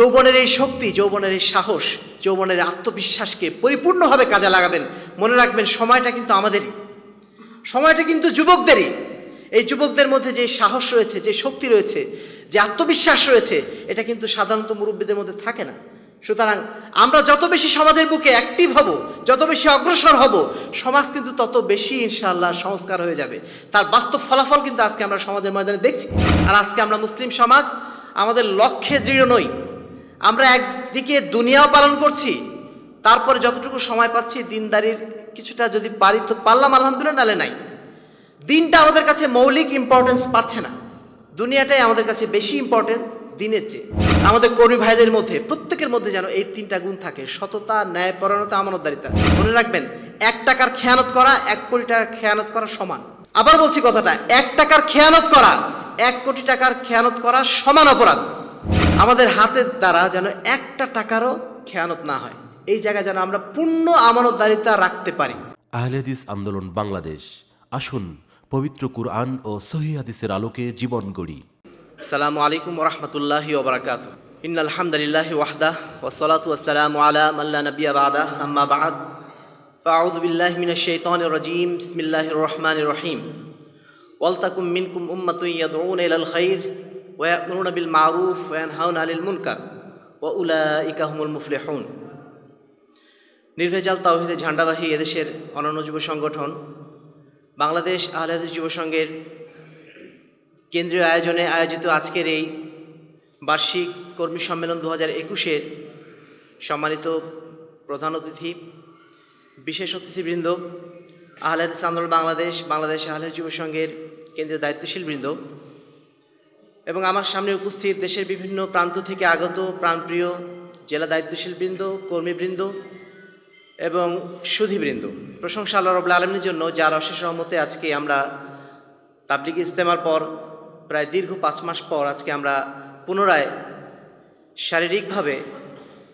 যৌবনের এই শক্তি, যৌবনের এই সাহস, যৌবনের আত্মবিশ্বাসকে পরিপূর্ণভাবে কাজে লাগাবেন। মনে রাখবেন, সময়টা কিন্তু আমাদেরই। সময়টা কিন্তু যুবকদেরই। এই যুবকদের মধ্যে যে সাহস রয়েছে, যে শক্তি রয়েছে, যে আত্মবিশ্বাস রয়েছে, এটা কিন্তু সাধারণত মুরব্বীদের মধ্যে থাকে না। সুতরাং আমরা যত বেশি সমাজের বুকে অ্যাক্টিভ হব, যত বেশি অগ্রসর হব, সমাজ কিন্তু তত বেশি ইনশাআল্লাহ সংস্কার হয়ে যাবে। তার বাস্তব ফলাফল কিন্তু আজকে আমরা সমাজের ময়দানে দেখছি। আর আজকে আমরা মুসলিম সমাজ, আমাদের লক্ষ্যে দৃঢ় নই। আমরা একদিকে দুনিয়াও পালন করছি, তারপরে যতটুকু সময় পাচ্ছি, দিনদারির কিছুটা যদি পারি তো পারলাম, আলহামদুলিল্লাহ, নালে নাই। দিনটা আমাদের কাছে মৌলিক ইম্পর্টেন্স পাচ্ছে না। দুনিয়াটাই আমাদের কাছে বেশি ইম্পর্টেন্ট দিনের চেয়ে। আমাদের কর্মী ভাইদের মধ্যে, প্রত্যেকের মধ্যে যেন এই তিনটা গুণ থাকে, সততা ন্যায়পরায়ণতা আমানতদারিতা। মনে রাখবেন, এক টাকার খেয়ানত করা, এক কোটি টাকার খেয়ানত করা সমান। আবার বলছি কথাটা, এক টাকার খেয়ানত করা, এক কোটি টাকার খেয়ানত করা সমান অপরাধ। আমাদের হাতের দ্বারা যেন একটা টাকারও খেয়ানত না হয় এই জায়গায় যেন আমরা পূর্ণ আমানতদারিতা রাখতে পারি আহলেদিস আন্দোলন বাংলাদেশ আসুন পবিত্র কুরআন ও সহি হাদিসের আলোকে জীবন গড়ি আসসালামু আলাইকুম রহমতুল্লাহি ওবরাকাত ইন আলহামদুলিল্লাহ ওয়াহদা ওসলাতু ওয়াসসালামু আলা মাল্লা নবিয়া বাদা আম্মা বাদ فأعوذ بالله من الشيطان الرجيم بسم الله الرحمن الرحيم ولتكن منكم أمة يدعون إلى الخير ওয়াকুরুন বিল মারুফ ওয়ান হাউন আলিল মুনকার ও উলা ইকাহমুল মুফলেহন নির্ভেজাল তাওহিদের ঝান্ডাবাহী এদেশের অনন্য যুব সংগঠন বাংলাদেশ আহলাদিস যুব সংঘের কেন্দ্রীয় আয়োজনে আয়োজিত আজকের এই বার্ষিক কর্মী সম্মেলন দু হাজার একুশের সম্মানিত প্রধান অতিথি, বিশেষ অতিথিবৃন্দ আহলাদ আন্দোলন বাংলাদেশ বাংলাদেশ আহলাদ যুব সংঘের কেন্দ্রীয় দায়িত্বশীলবৃন্দ এবং আমার সামনে উপস্থিত দেশের বিভিন্ন প্রান্ত থেকে আগত প্রাণপ্রিয় জেলা দায়িত্বশীল বৃন্দ কর্মীবৃন্দ এবং সুধীবৃন্দ। প্রশংসা আল্লাহ রবুল্লা আলমীর জন্য, যার অশেষ রহমতে আজকে আমরা তাবলিগ ইজতেমার পর, প্রায় দীর্ঘ পাঁচ মাস পর আজকে আমরা পুনরায় শারীরিকভাবে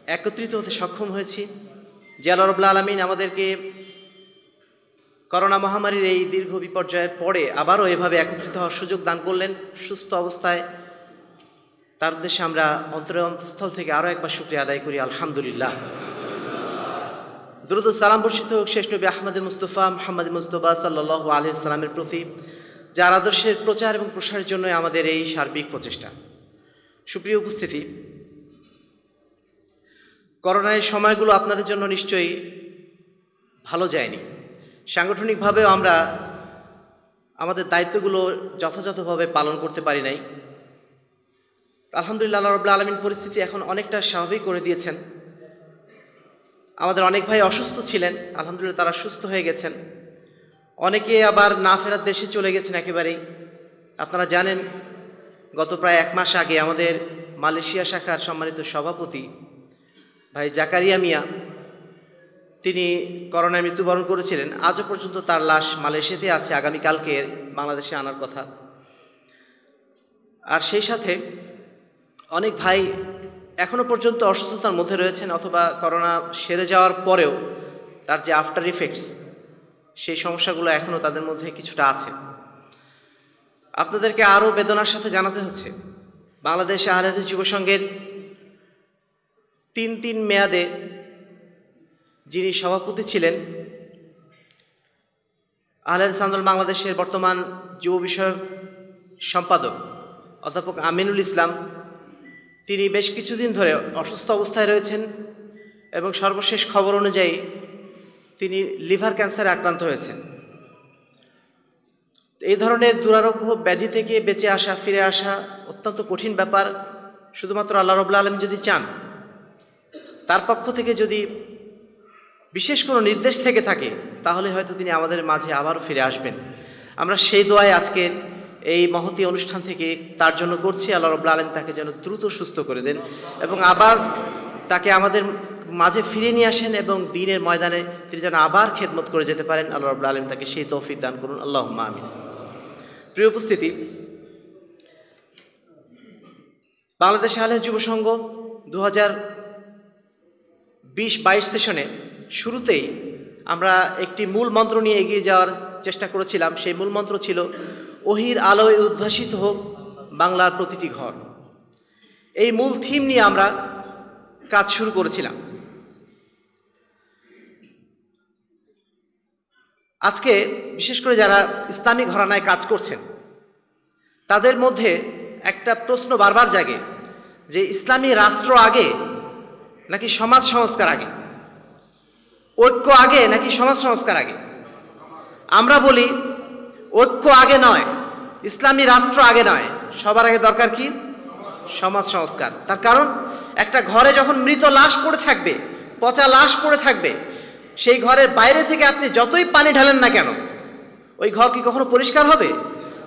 একত্রিত হতে সক্ষম হয়েছি। যে আল্লাহ রবুল্লা আলমিন আমাদেরকে করোনা মহামারীর এই দীর্ঘ বিপর্যয়ের পরে আবারও এভাবে একত্রিত হওয়ার সুযোগ দান করলেন। সুস্থ অবস্থায় তার উদ্দেশ্যে আমরা অন্তরে অন্তঃস্থল থেকে আরও একবার শুক্রিয়া আদায় করি। আলহামদুলিল্লাহ। দ্রুত সালাম বর্ষিত হোক শেষ নবী আহমদ মুস্তফা মোহাম্মদ মুস্তফা সাল্লাহ আলহিসাল্লামের প্রতি, যার আদর্শের প্রচার এবং প্রসারের জন্য আমাদের এই সার্বিক প্রচেষ্টা। সুপ্রিয় উপস্থিতি, করোনার সময়গুলো আপনাদের জন্য নিশ্চয়ই ভালো যায়নি। সাংগঠনিকভাবেও আমরা আমাদের দায়িত্বগুলো যথাযথভাবে পালন করতে পারি নাই। আলহামদুলিল্লাহ রবুল্লা আলমিন পরিস্থিতি এখন অনেকটা স্বাভাবিক করে দিয়েছেন। আমাদের অনেক ভাই অসুস্থ ছিলেন, আলহামদুলিল্লাহ তারা সুস্থ হয়ে গেছেন। অনেকে আবার না ফেরার দেশে চলে গেছেন একেবারেই। আপনারা জানেন, গত প্রায় এক মাস আগে আমাদের মালয়েশিয়া শাখার সম্মানিত সভাপতি ভাই জাকারিয়া মিয়া তিনি করোনায় মৃত্যুবরণ করেছিলেন। আজও পর্যন্ত তার লাশ মালয়েশিয়াতে আছে। আগামীকালকে বাংলাদেশে আনার কথা। আর সেই সাথে অনেক ভাই এখনও পর্যন্ত অসুস্থতার মধ্যে রয়েছেন অথবা করোনা সেরে যাওয়ার পরেও তার যে আফটার ইফেক্টস সেই সমস্যাগুলো এখনও তাদের মধ্যে কিছুটা আছে। আপনাদেরকে আরও বেদনার সাথে জানাতে হচ্ছে, বাংলাদেশ আহলাদিস যুব সংঘের তিন তিন মেয়াদে যিনি সভাপতি ছিলেন আহলাদিস আন্দোলন বাংলাদেশের বর্তমান যুব বিষয়ক সম্পাদক অধ্যাপক আমিনুল ইসলাম, তিনি বেশ কিছুদিন ধরে অসুস্থ অবস্থায় রয়েছেন এবং সর্বশেষ খবর অনুযায়ী তিনি লিভার ক্যান্সারে আক্রান্ত হয়েছেন। এই ধরনের দুরারোগ্য ব্যাধি থেকে বেঁচে আসা, ফিরে আসা অত্যন্ত কঠিন ব্যাপার, শুধুমাত্র আল্লাহ রবুল্লা আলম যদি চান, তার পক্ষ থেকে যদি বিশেষ কোনো নির্দেশ থেকে থাকে, তাহলে হয়তো তিনি আমাদের মাঝে আবারও ফিরে আসবেন। আমরা সেই দোয়ায় আজকের এই মহতি অনুষ্ঠান থেকে তার জন্য করছি। আল্লাহ রবুল্লা আলম তাকে যেন দ্রুত সুস্থ করে দেন এবং আবার তাকে আমাদের মাঝে ফিরে নিয়ে আসেন এবং দিনের ময়দানে তিনি যেন আবার খেদমত করে যেতে পারেন। আল্লাহ রবুল্লা আলম তাকে সেই তৌফিক দান করুন। আল্লাহ আমিন। প্রিয় উপস্থিতি, বাংলাদেশ আলহ যুব সংঘ দু হাজার বিশ বাইশ সেশনে শুরুতেই আমরা একটি মূল মন্ত্র নিয়ে এগিয়ে যাওয়ার চেষ্টা করেছিলাম। সেই মূল মন্ত্র ছিল ওহির আলোয় উদ্ভাসিত হোক বাংলার প্রতিটি ঘর। এই মূল থিম নিয়ে আমরা কাজ শুরু করেছিলাম। আজকে বিশেষ করে যারা ইসলামী ঘরানায় কাজ করছেন, তাদের মধ্যে একটা প্রশ্ন বারবার জাগে যে, ইসলামী রাষ্ট্র আগে নাকি সমাজ সংস্কার আগে? ঐক্য আগে নাকি সমাজ সংস্কার আগে? আমরা বলি, ঐক্য আগে নয়, ইসলামী রাষ্ট্র আগে নয়। সবার আগে দরকার কি? সমাজ সংস্কার। তার কারণ, একটা ঘরে যখন মৃত লাশ পড়ে থাকবে, পচা লাশ পড়ে থাকবে, সেই ঘরের বাইরে থেকে আপনি যতই পানি ঢালেন না কেন, ওই ঘর কি কখনো পরিষ্কার হবে?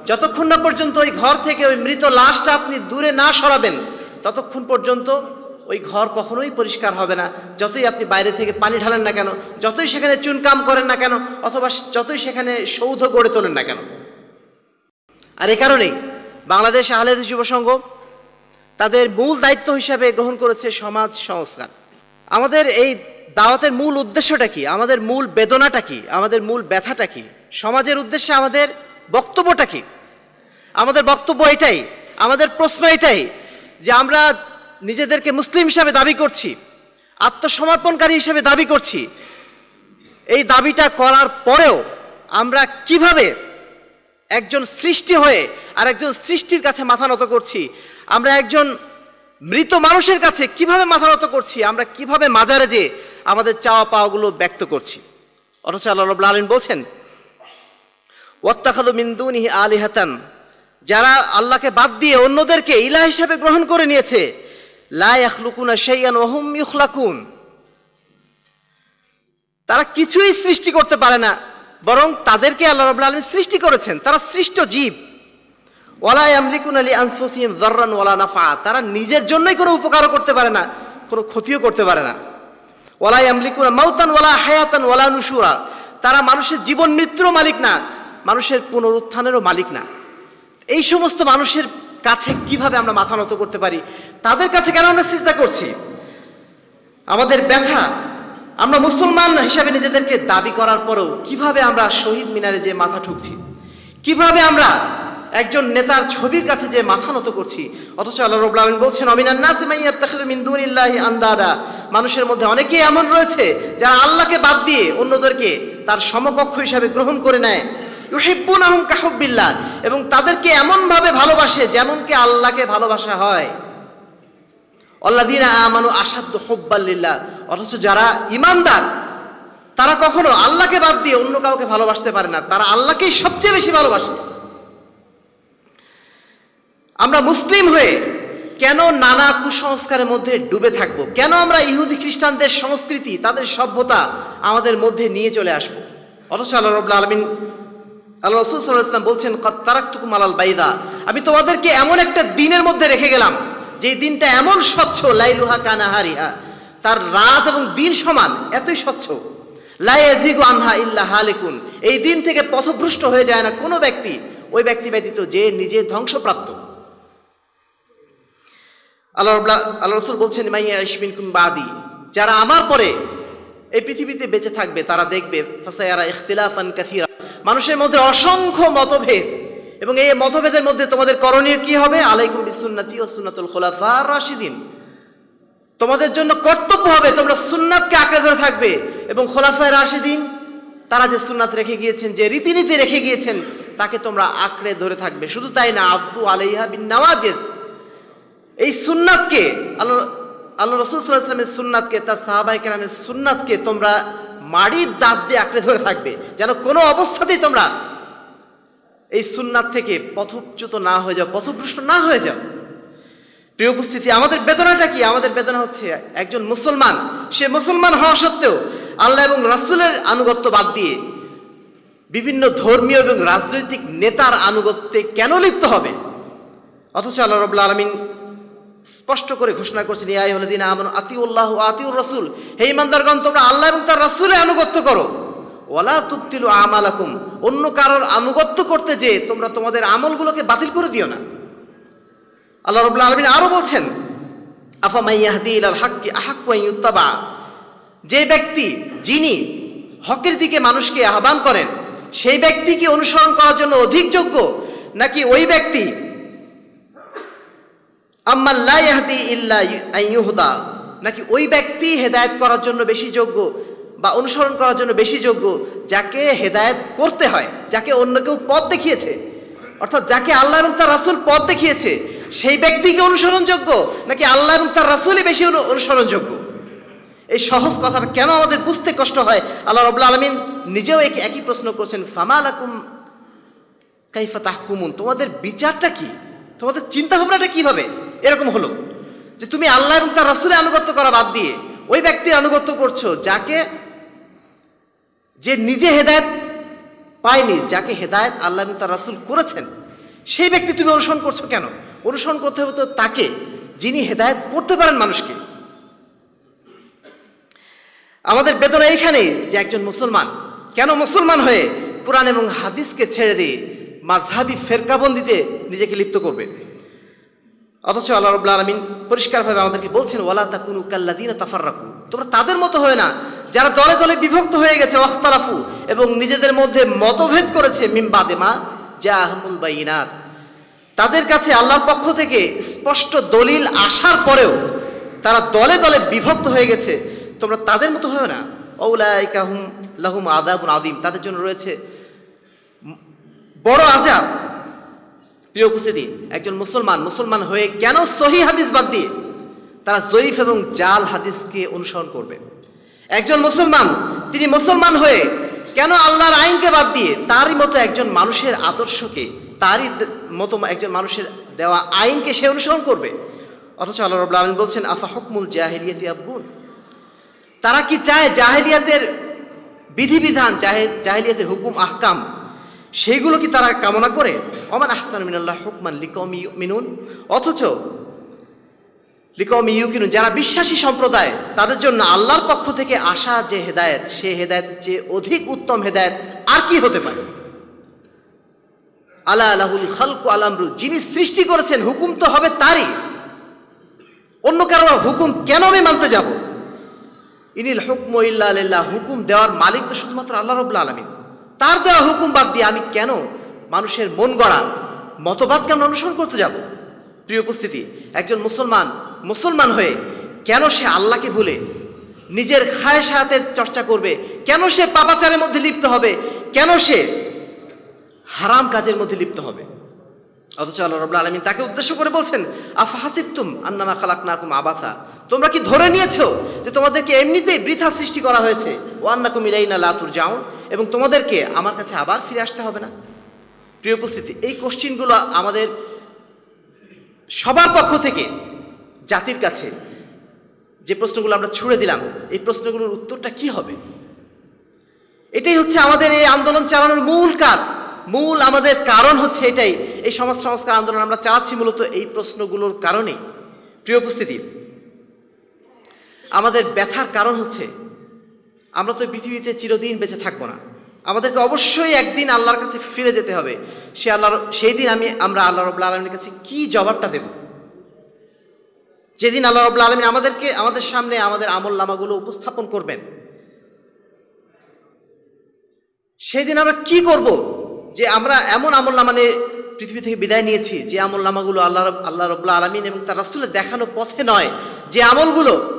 যতক্ষণ না পর্যন্ত ওই ঘর থেকে ওই মৃত লাশটা আপনি দূরে না সরাবেন, ততক্ষণ পর্যন্ত ওই ঘর কখনোই পরিষ্কার হবে না। যতই আপনি বাইরে থেকে পানি ঢালেন না কেন, যতই সেখানে চুনকাম করেন না কেন, অথবা যতই সেখানে সৌধ গড়ে তোলেন না কেন। আর এ কারণেই বাংলাদেশ আহলেদ যুব সংঘ তাদের মূল দায়িত্ব হিসাবে গ্রহণ করেছে সমাজ সংস্কার। আমাদের এই দাওয়াতের মূল উদ্দেশ্যটা কি? আমাদের মূল বেদনাটা কি? আমাদের মূল ব্যথাটা কি? সমাজের উদ্দেশ্যে আমাদের বক্তব্যটা কি? আমাদের বক্তব্য এটাই, আমাদের প্রশ্ন এটাই যে আমরা নিজেদেরকে মুসলিম হিসাবে দাবি করছি, আত্মসমর্পণকারী হিসাবে দাবি করছি। এই দাবিটা করার পরেও আমরা কীভাবে একজন সৃষ্টি হয়ে আর একজন সৃষ্টির কাছে মাথা নত করছি, আমরা একজন মৃত মানুষের কাছে কীভাবে মাথা নত করছি, আমরা কীভাবে মাজারে যে আমাদের চাওয়া পাওয়াগুলো ব্যক্ত করছি। অথচ আল্লাহ রব্লা আলমিন বলছেন ওয়াত্তাখাদু মিন্দুনি আলিহাতান যারা আল্লাহকে বাদ দিয়ে অন্যদেরকে ইলা হিসাবে গ্রহণ করে নিয়েছে লা ইয়াখলুকুনা শাইয়ান ওহুম ইউখলাকুন তারা কিছুই সৃষ্টি করতে পারে না, বরং তাদেরকে আল্লাহ রাব্বুল আলামিন সৃষ্টি করেছেন। তারা সৃষ্ট জীব। ওয়ালা ইয়ামলিকুন আলি আনফুসিহিম যাররান ওয়ালা নাফা তারা নিজের জন্যই কোনো উপকারও করতে পারে না, কোনো ক্ষতিও করতে পারে না। ওয়ালা ইয়ামলিকুন মাউতান ওয়ালা হায়াতান ওয়ালা নুশুরা। তারা মানুষের জীবন মৃত্যুরও মালিক না, মানুষের পুনরুত্থানেরও মালিক না। এই সমস্ত মানুষের কাছে কীভাবে আমরা মাথা নত করতে পারি? তাদের কাছে কেন আমরা চিন্তা করছি? আমাদের ব্যথা, আমরা মুসলমান হিসাবে নিজেদেরকে দাবি করার পরেও কীভাবে আমরা শহীদ মিনারে যে মাথা ঠুকছি? কীভাবে আমরা একজন নেতার ছবির কাছে যে মাথা নত করছি? অথচ আল্লাহ রব্লা আলমিন বলছেন অমিনান্নাসি মাইয়াত্তাখিযু মিন দুনিল্লাহি আন্দাদা। মানুষের মধ্যে অনেকেই এমন রয়েছে যারা আল্লাহকে বাদ দিয়ে অন্যদেরকে তার সমকক্ষ হিসাবে গ্রহণ করে নেয়। ইউহিব্বুনাহুম কাহুব্বিল্লাহ। এবং তাদেরকে এমনভাবে ভালোবাসে যেমনকে আল্লাহকে ভালোবাসা হয়। অল্লাদিনা আমানু আসাদ্দ হব্বাল্লিল্লাহ অথচ যারা ইমানদার তারা কখনো আল্লাহকে বাদ দিয়ে অন্য কাউকে ভালোবাসতে পারে না। তারা আল্লাহকেই সবচেয়ে বেশি ভালোবাসে। আমরা মুসলিম হয়ে কেন নানা কুসংস্কারের মধ্যে ডুবে থাকব? কেন আমরা ইহুদি খ্রিস্টানদের সংস্কৃতি, তাদের সভ্যতা আমাদের মধ্যে নিয়ে চলে আসব? অথচ আল্লাহ রবুল্লা আলমিন আল্লাহ রসুল সাল্লাহ ইসলাম বলছেন আলাল বাইদা। আমি তোমাদেরকে এমন একটা দিনের মধ্যে রেখে গেলাম যে দিনটা এমন স্বচ্ছ, লাইলুহা কানাহারিহা। তার রাত এবং দিন সমান, এতই স্বচ্ছ। লাইয়াজিগু আনহা ইল্লা হালিকুন। এই দিন থেকে পথভ্রষ্ট হয়ে যায় না কোনো ব্যক্তি। ওই ব্যক্তি ব্যতীত যে নিজে ধ্বংসপ্রাপ্ত। আল্লাহ আল্লাহ রসুল বলছেন মাইয়া ইসমিন বাদি। যারা আমার পরে এই পৃথিবীতে বেঁচে থাকবে, তারা দেখবে, ফাসায়ারা ইখতিলাফান কাথিরা মানুষের মধ্যে অসংখ্য মতভেদ। এবং এই মতভেদের মধ্যে তোমাদের করণীয় কি হবে? আলাইকুম বিসুন্নতি ও সুন্নাতুল খোলাফা রাশিদিন। তোমাদের জন্য কর্তব্য হবে তোমরা সুন্নাতকে আঁকড়ে ধরে থাকবে। এবং খোলাফায় রাশিদিন, তারা যে সুন্নাত রেখে গিয়েছেন, যে রীতিনীতি রেখে গিয়েছেন, তাকে তোমরা আঁকড়ে ধরে থাকবে। শুধু তাই না আব্দু আলাইহা বিন নওয়াজেস এই সুন্নাতকে, আল্লাহ আল্লাহ রসুল সাল্লাহ ইসলামের সুন্নাতকে, তার সাহাবাই কেরামের সুন্নাতকে তোমরা মাড়ির দাঁত দিয়ে আঁকড়ে ধরে থাকবে, যেন কোনো অবস্থাতেই তোমরা এই সুন্নাত থেকে পথচ্যুত না হয়ে যাও, পথভ্রষ্ট না হয়ে যাও। প্রিয় উপস্থিতি, আমাদের বেদনাটা কি? আমাদের বেদনা হচ্ছে একজন মুসলমান। সে মুসলমান হওয়া সত্ত্বেও আল্লাহ এবং রাসূলের আনুগত্য বাদ দিয়ে বিভিন্ন ধর্মীয় এবং রাজনৈতিক নেতার আনুগত্যে কেন লিপ্ত হবে? অথচ আল্লাহ রবুল্লা আলমিন স্পষ্ট করে ঘোষণা করছেন ইয়াই হলে দিন আমন আতিউল্লাহ আতিউর রসুল। হে ইমানদারগণ তোমরা আল্লাহ এবং তার রসুলে আনুগত্য করো। ওয়ালা তুক্তিলু আমালাকুম। অন্য কারোর আনুগত্য করতে যে তোমরা তোমাদের আমলগুলোকে বাতিল করে দিও না। আল্লাহ রবুল্লা আলমিন আরও বলছেন, আফা মাইয়াহদি ইলাল হাক্কি ইউত্তাবা। যে ব্যক্তি, যিনি হকের দিকে মানুষকে আহ্বান করেন, সেই ব্যক্তিকে অনুসরণ করার জন্য অধিক যোগ্য, নাকি ওই ব্যক্তি আম্মাল্লা ইয়াহদি ইল্লা ইউ- নাকি ওই ব্যক্তি হেদায়েত করার জন্য বেশি যোগ্য বা অনুসরণ করার জন্য বেশি যোগ্য যাকে হেদায়েত করতে হয়, যাকে অন্য কেউ পথ দেখিয়েছে? অর্থাৎ যাকে আল্লাহ এবং তার রাসুল পথ দেখিয়েছে, সেই ব্যক্তিকে অনুসরণযোগ্য নাকি আল্লাহ এবং তার রাসুলই বেশি অনুসরণযোগ্য এই সহজ কথাটা কেন আমাদের বুঝতে কষ্ট হয়? আল্লাহ রবুল্লা আলমিন নিজেও এক- একই প্রশ্ন করছেন, ফামা আলাকুম কাইফা তাহকুমুন? তোমাদের বিচারটা কি? তোমাদের চিন্তা ভাবনাটা কীভাবে? এরকম হলো যে তুমি আল্লাহ এবং তার রাসূলের আনুগত্য করা বাদ দিয়ে ওই ব্যক্তির আনুগত্য করছ যাকে যে নিজে হেদায়েত পায়নি, যাকে হেদায়েত আল্লাহ এবং তার রাসূল করেছেন, সেই ব্যক্তি তুমি অনুসরণ করছ কেন? অনুসরণ করতে হবে তো তাকে, যিনি হেদায়েত করতে পারেন মানুষকে। আমাদের বেদনা এইখানেই যে একজন মুসলমান, কেন মুসলমান হয়ে কোরআন এবং হাদিসকে ছেড়ে দিয়ে মাঝহাবি ফেরকাবন্দিতে নিজেকে লিপ্ত করবে? অথচ আল্লাহ রবুল্লা আলমিন পরিষ্কারভাবে আমাদেরকে বলছেন, ওয়ালা তাকুনু কাল্লাদিন তাফাররাকু। তোমরা তাদের মতো হয় না, যারা দলে দলে বিভক্ত হয়ে গেছে ওয়াখতারাফু এবং নিজেদের মধ্যে মতভেদ করেছে মিমবাদেমা যা আহমুল বাইনাত। তাদের কাছে আল্লাহর পক্ষ থেকে স্পষ্ট দলিল আসার পরেও তারা দলে দলে বিভক্ত হয়ে গেছে, তোমরা তাদের মতো হয় না। ঔলাইকাহুম লাহুম আদাবুন আদিম তাদের জন্য রয়েছে বড় আজাব প্রিয় উপস্থিতি একজন মুসলমান মুসলমান হয়ে কেন সহি হাদিস বাদ দিয়ে তারা জয়ীফ এবং জাল হাদিসকে অনুসরণ করবে? একজন মুসলমান, তিনি মুসলমান হয়ে কেন আল্লাহর আইনকে বাদ দিয়ে তারই মতো একজন মানুষের আদর্শকে, তারই মতো একজন মানুষের দেওয়া আইনকে সে অনুসরণ করবে? অথচ আল্লাহ রবুল্লা আলম বলছেন, আফা হকমুল জাহেলিয়াতি আবগুন? তারা কি চায় জাহেলিয়াতের বিধিবিধান, জাহে- জাহেলিয়াতের হুকুম, আহকাম সেইগুলো কি তারা কামনা করে? অমান আহসান মিনাল্লাহ হুকমান লিকম মিনুন অথচ লিকম ইউকিনুন, যারা বিশ্বাসী সম্প্রদায়, তাদের জন্য আল্লাহর পক্ষ থেকে আসা যে হেদায়েত সে হেদায়েতের চেয়ে অধিক উত্তম হেদায়েত আর কি হতে পারে? আলা আলাহুল খালকু আলামরু যিনি সৃষ্টি করেছেন, হুকুম তো হবে তারই। অন্য কারোর হুকুম কেন আমি মানতে যাব? ইনিল হুকম ইল্লা হুকুম দেওয়ার মালিক তো শুধুমাত্র আল্লাহ রবুল্লা আলমিন। তার দেওয়া হুকুম বাদ দিয়ে আমি কেন মানুষের মন গড়া মতবাদকে আমরা অনুসরণ করতে যাব? প্রিয় উপস্থিতি, একজন মুসলমান মুসলমান হয়ে কেন সে আল্লাহকে ভুলে, নিজের খায় সাথের চর্চা করবে, কেন সে পাপাচারের মধ্যে লিপ্ত হবে, কেন সে হারাম কাজের মধ্যে লিপ্ত হবে? অথচ আল্লাহ রবুল্লা আলমিন তাকে উদ্দেশ্য করে বলছেন, আফা হাসিবতুম আন্নামা খালাক নাকুম আবাথা তোমরা কি ধরে নিয়েছো যে তোমাদেরকে এমনিতেই বৃথা সৃষ্টি করা হয়েছে? ও আন্নাকুম ইলাইনা লাতুর যাউন এবং তোমাদেরকে আমার কাছে আবার ফিরে আসতে হবে না? প্রিয় উপস্থিতি, এই কোশ্চিনগুলো আমাদের সবার পক্ষ থেকে জাতির কাছে যে প্রশ্নগুলো আমরা ছুড়ে দিলাম, এই প্রশ্নগুলোর উত্তরটা কি হবে? এটাই হচ্ছে আমাদের এই আন্দোলন চালানোর মূল কাজ। মূল আমাদের কারণ হচ্ছে এটাই। এই সমাজ সংস্কার আন্দোলন আমরা চালাচ্ছি মূলত এই প্রশ্নগুলোর কারণেই। প্রিয় উপস্থিতি আমাদের ব্যথার কারণ হচ্ছে আমরা তো পৃথিবীতে চিরদিন বেঁচে থাকব না। আমাদেরকে অবশ্যই একদিন আল্লাহর কাছে ফিরে যেতে হবে। সে আল্লাহর, সেই দিন আমি, আমরা আল্লাহ রবুল্লা আলমীর কাছে কি জবাবটা দেব? যেদিন আল্লাহ রবুল্লা আলমী আমাদেরকে, আমাদের সামনে আমাদের আমল নামাগুলো উপস্থাপন করবেন, সেদিন আমরা কি করব? যে আমরা এমন আমল নামানে পৃথিবী থেকে বিদায় নিয়েছি, যে আমল নামাগুলো আল্লাহ আল্লাহ রবুল্লা আলমিন এবং তার রাসুলের দেখানো পথে নয়। যে আমলগুলো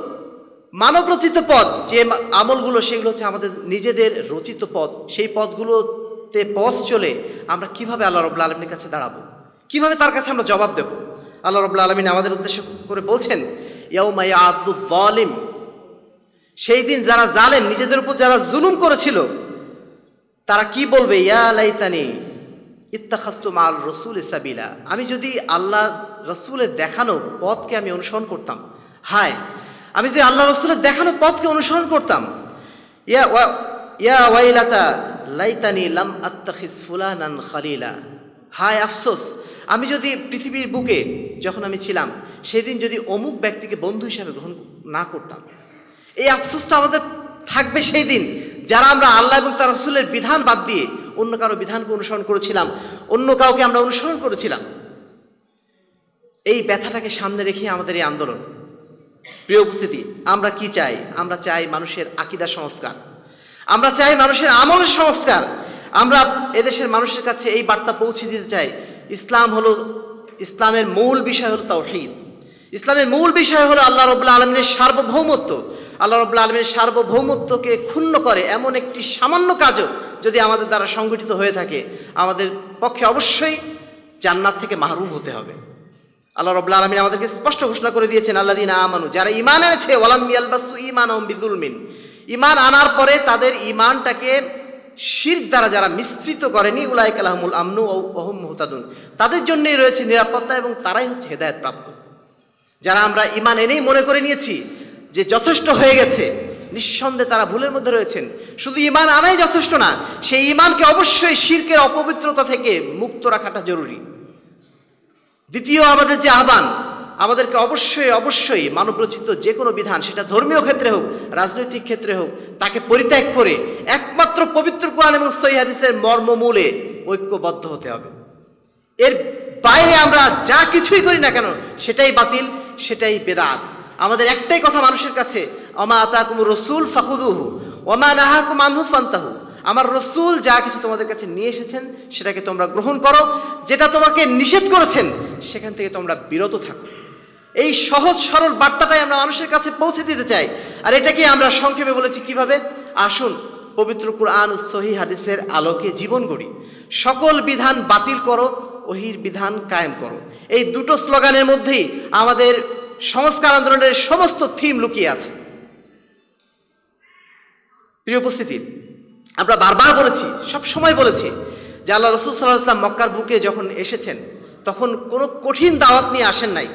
মানব রচিত পথ, যে আমলগুলো, সেগুলো হচ্ছে আমাদের নিজেদের রচিত পথ। সেই পথগুলোতে পথ চলে আমরা কীভাবে আল্লাহ রবুল্লা আলমীর কাছে দাঁড়াবো? কীভাবে তার কাছে আমরা জবাব দেব? আল্লাহ রবুল্লা আলমিন আমাদের উদ্দেশ্য করে বলছেন, ইয়াউমা ইয়াআযু যালিম। সেই দিন যারা জালেম, নিজেদের উপর যারা জুলুম করেছিল, তারা কি বলবে? ইয়া লাইতানি ইত্তাখাস্তু মাল রসুল সাবিলা। আমি যদি আল্লাহ রসুলের দেখানো পথকে আমি অনুসরণ করতাম, হায় আমি যদি আল্লাহ রসুলের দেখানো পথকে অনুসরণ করতাম, ইয়া লাইতানি লাম ফুলানান খালিলা। হায় আফসোস, আমি যদি পৃথিবীর বুকে যখন আমি ছিলাম, সেদিন যদি অমুক ব্যক্তিকে বন্ধু হিসাবে গ্রহণ না করতাম। এই আফসোসটা আমাদের থাকবে সেই দিন, যারা আমরা আল্লাহ এবং তার রসুলের বিধান বাদ দিয়ে অন্য কারও বিধানকে অনুসরণ করেছিলাম, অন্য কাউকে আমরা অনুসরণ করেছিলাম। এই ব্যথাটাকে সামনে রেখে আমাদের এই আন্দোলন। প্রিয় উপস্থিতি, আমরা কি চাই? আমরা চাই মানুষের আকিদা সংস্কার। আমরা চাই মানুষের আমলের সংস্কার। আমরা এদেশের মানুষের কাছে এই বার্তা পৌঁছে দিতে চাই। ইসলাম হলো, ইসলামের মূল বিষয় হলো তাওহীদ। ইসলামের মূল বিষয় হলো আল্লাহ রবুল্লা আলমিনের সার্বভৌমত্ব। আল্লাহ রবুল্লা আলমিনের সার্বভৌমত্বকে ক্ষুণ্ণ করে এমন একটি সামান্য কাজও যদি আমাদের দ্বারা সংগঠিত হয়ে থাকে, আমাদের পক্ষে অবশ্যই জান্নাত থেকে মাহরুম হতে হবে। আল্লাহ রবুল্লা আলমিন আমাদেরকে স্পষ্ট ঘোষণা করে দিয়েছেন আল্লাহ দিন আমানু, যারা ইমান এনেছে, ওয়ালাম ইয়ালবাসু ইমান বিদুলমিন ইমান আনার পরে তাদের ইমানটাকে শির দ্বারা যারা মিশ্রিত করেনি, উলাইক আলহামুল আমনু ও ওহম মুহতাদুন। তাদের জন্যই রয়েছে নিরাপত্তা এবং তারাই হচ্ছে হেদায়ত প্রাপ্ত যারা আমরা ইমান এনেই মনে করে নিয়েছি যে যথেষ্ট হয়ে গেছে, নিঃসন্দেহে তারা ভুলের মধ্যে রয়েছেন। শুধু ইমান আনাই যথেষ্ট না, সেই ইমানকে অবশ্যই শির্কের অপবিত্রতা থেকে মুক্ত রাখাটা জরুরি। দ্বিতীয় আমাদের যে আহ্বান, আমাদেরকে অবশ্যই অবশ্যই মানবরচিত যে কোনো বিধান, সেটা ধর্মীয় ক্ষেত্রে হোক, রাজনৈতিক ক্ষেত্রে হোক, তাকে পরিত্যাগ করে একমাত্র পবিত্র কোরআন এবং সহি হাদিসের মর্মমূলে ঐক্যবদ্ধ হতে হবে। এর বাইরে আমরা যা কিছুই করি না কেন, সেটাই বাতিল, সেটাই বেদাত। আমাদের একটাই কথা মানুষের কাছে, অমা আতাকুম রসুল ফাহুদুহু অমা নাহাকুম আনহু ফান্তাহু। আমার রসুল যা কিছু তোমাদের কাছে নিয়ে এসেছেন, সেটাকে তোমরা গ্রহণ করো। যেটা তোমাকে নিষেধ করেছেন, সেখান থেকে তোমরা বিরত থাকো। এই সহজ, সরল বার্তাটাই আমরা মানুষের কাছে পৌঁছে দিতে চাই। আর এটাকে আমরা সংক্ষেপে বলেছি কীভাবে? আসুন, পবিত্র কুরআন সহি হাদিসের আলোকে জীবন গড়ি। সকল বিধান বাতিল করো, ওহির বিধান কায়েম করো। এই দুটো স্লোগানের মধ্যেই আমাদের সংস্কার আন্দোলনের সমস্ত থিম লুকিয়ে আছে। প্রিয় উপস্থিতি আমরা বারবার বলেছি, সব সময় বলেছি, যে আল্লাহ রসুল সাল্লাহ ইসলাম মক্কার বুকে যখন এসেছেন, তখন কোনো কঠিন দাওয়াত নিয়ে আসেন নাই।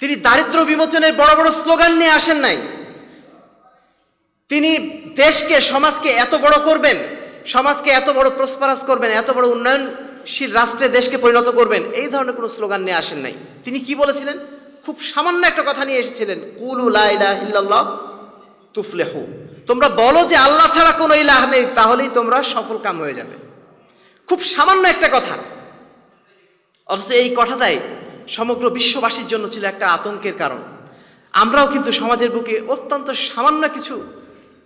তিনি দারিদ্র বিমোচনের বড় বড় স্লোগান নিয়ে আসেন নাই। তিনি দেশকে, সমাজকে এত বড় করবেন, সমাজকে এত বড় প্রসপারাস করবেন, এত বড় উন্নয়নশীল রাষ্ট্রে দেশকে পরিণত করবেন, এই ধরনের কোনো স্লোগান নিয়ে আসেন নাই। তিনি কি বলেছিলেন? খুব সামান্য একটা কথা নিয়ে এসেছিলেন, কুলু লাইলা ইল্লাল্লাহ তুফলেহু। তোমরা বলো যে আল্লাহ ছাড়া কোনো ইলাহ নেই, তাহলেই তোমরা সফল কাম হয়ে যাবে। খুব সামান্য একটা কথা। অথচ এই কথাটাই সমগ্র বিশ্ববাসীর জন্য ছিল একটা আতঙ্কের কারণ। আমরাও কিন্তু সমাজের বুকে অত্যন্ত সামান্য কিছু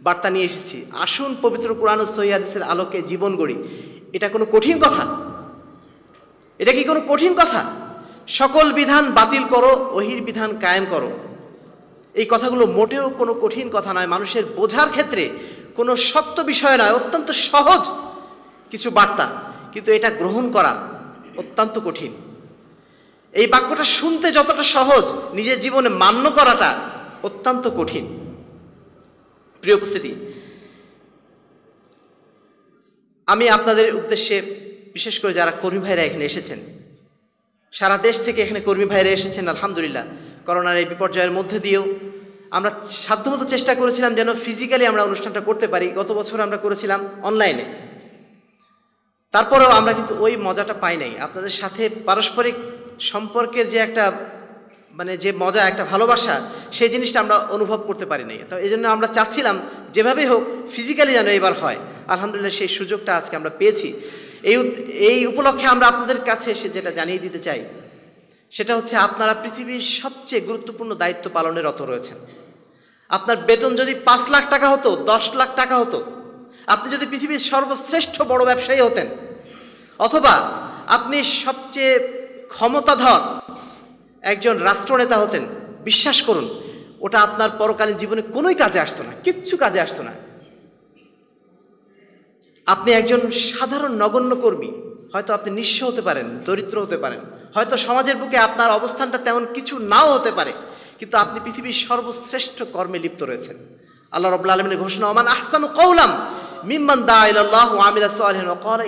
বার্তা নিয়ে এসেছি। আসুন পবিত্র কোরআন সহিদের আলোকে জীবন গড়ি। এটা কোনো কঠিন কথা। এটা কি কোনো কঠিন কথা? সকল বিধান বাতিল করো ওহির বিধান কায়েম করো। এই কথাগুলো মোটেও কোনো কঠিন কথা নয়। মানুষের বোঝার ক্ষেত্রে কোনো শক্ত বিষয় নয়, অত্যন্ত সহজ কিছু বার্তা। কিন্তু এটা গ্রহণ করা অত্যন্ত কঠিন। এই বাক্যটা শুনতে যতটা সহজ, নিজের জীবনে মান্য করাটা অত্যন্ত কঠিন। প্রিয় উপস্থিতি, আমি আপনাদের উদ্দেশ্যে বিশেষ করে যারা কর্মী ভাইরা এখানে এসেছেন, সারা দেশ থেকে এখানে কর্মী ভাইরা এসেছেন, আলহামদুলিল্লাহ। করোনার এই বিপর্যয়ের মধ্যে দিয়েও আমরা সাধ্যমতো চেষ্টা করেছিলাম যেন ফিজিক্যালি আমরা অনুষ্ঠানটা করতে পারি। গত বছর আমরা করেছিলাম অনলাইনে তারপরেও আমরা কিন্তু ওই মজাটা পাই নাই। আপনাদের সাথে পারস্পরিক সম্পর্কের যে একটা মানে যে মজা, একটা ভালোবাসা, সেই জিনিসটা আমরা অনুভব করতে পারি নাই। তো এই জন্য আমরা চাচ্ছিলাম যেভাবেই হোক ফিজিক্যালি যেন এবার হয়। আলহামদুলিল্লাহ সেই সুযোগটা আজকে আমরা পেয়েছি। এই এই উপলক্ষে আমরা আপনাদের কাছে এসে যেটা জানিয়ে দিতে চাই সেটা হচ্ছে আপনারা পৃথিবীর সবচেয়ে গুরুত্বপূর্ণ দায়িত্ব পালনে রত রয়েছেন। আপনার বেতন যদি পাঁচ লাখ টাকা হতো, দশ লাখ টাকা হতো, আপনি যদি পৃথিবীর সর্বশ্রেষ্ঠ বড় ব্যবসায়ী হতেন, অথবা আপনি সবচেয়ে ক্ষমতাধর একজন রাষ্ট্রনেতা হতেন, বিশ্বাস করুন, ওটা আপনার পরকালীন জীবনে কোনোই কাজে আসতো না, কিচ্ছু কাজে আসতো না। আপনি একজন সাধারণ নগণ্য কর্মী, হয়তো আপনি নিঃস্ব হতে পারেন, দরিদ্র হতে পারেন। হয়তো সমাজের বুকে আপনার অবস্থানটা তেমন কিছু নাও হতে পারে, কিন্তু আপনি পৃথিবীর সর্বশ্রেষ্ঠ কর্মে লিপ্ত রয়েছেন। আল্লাহ রব্লা আলমিনের ঘোষণা, ওমান আহসানু কৌলাম মিম্মান দা ইলাল্লাহ ওয়া আমিলা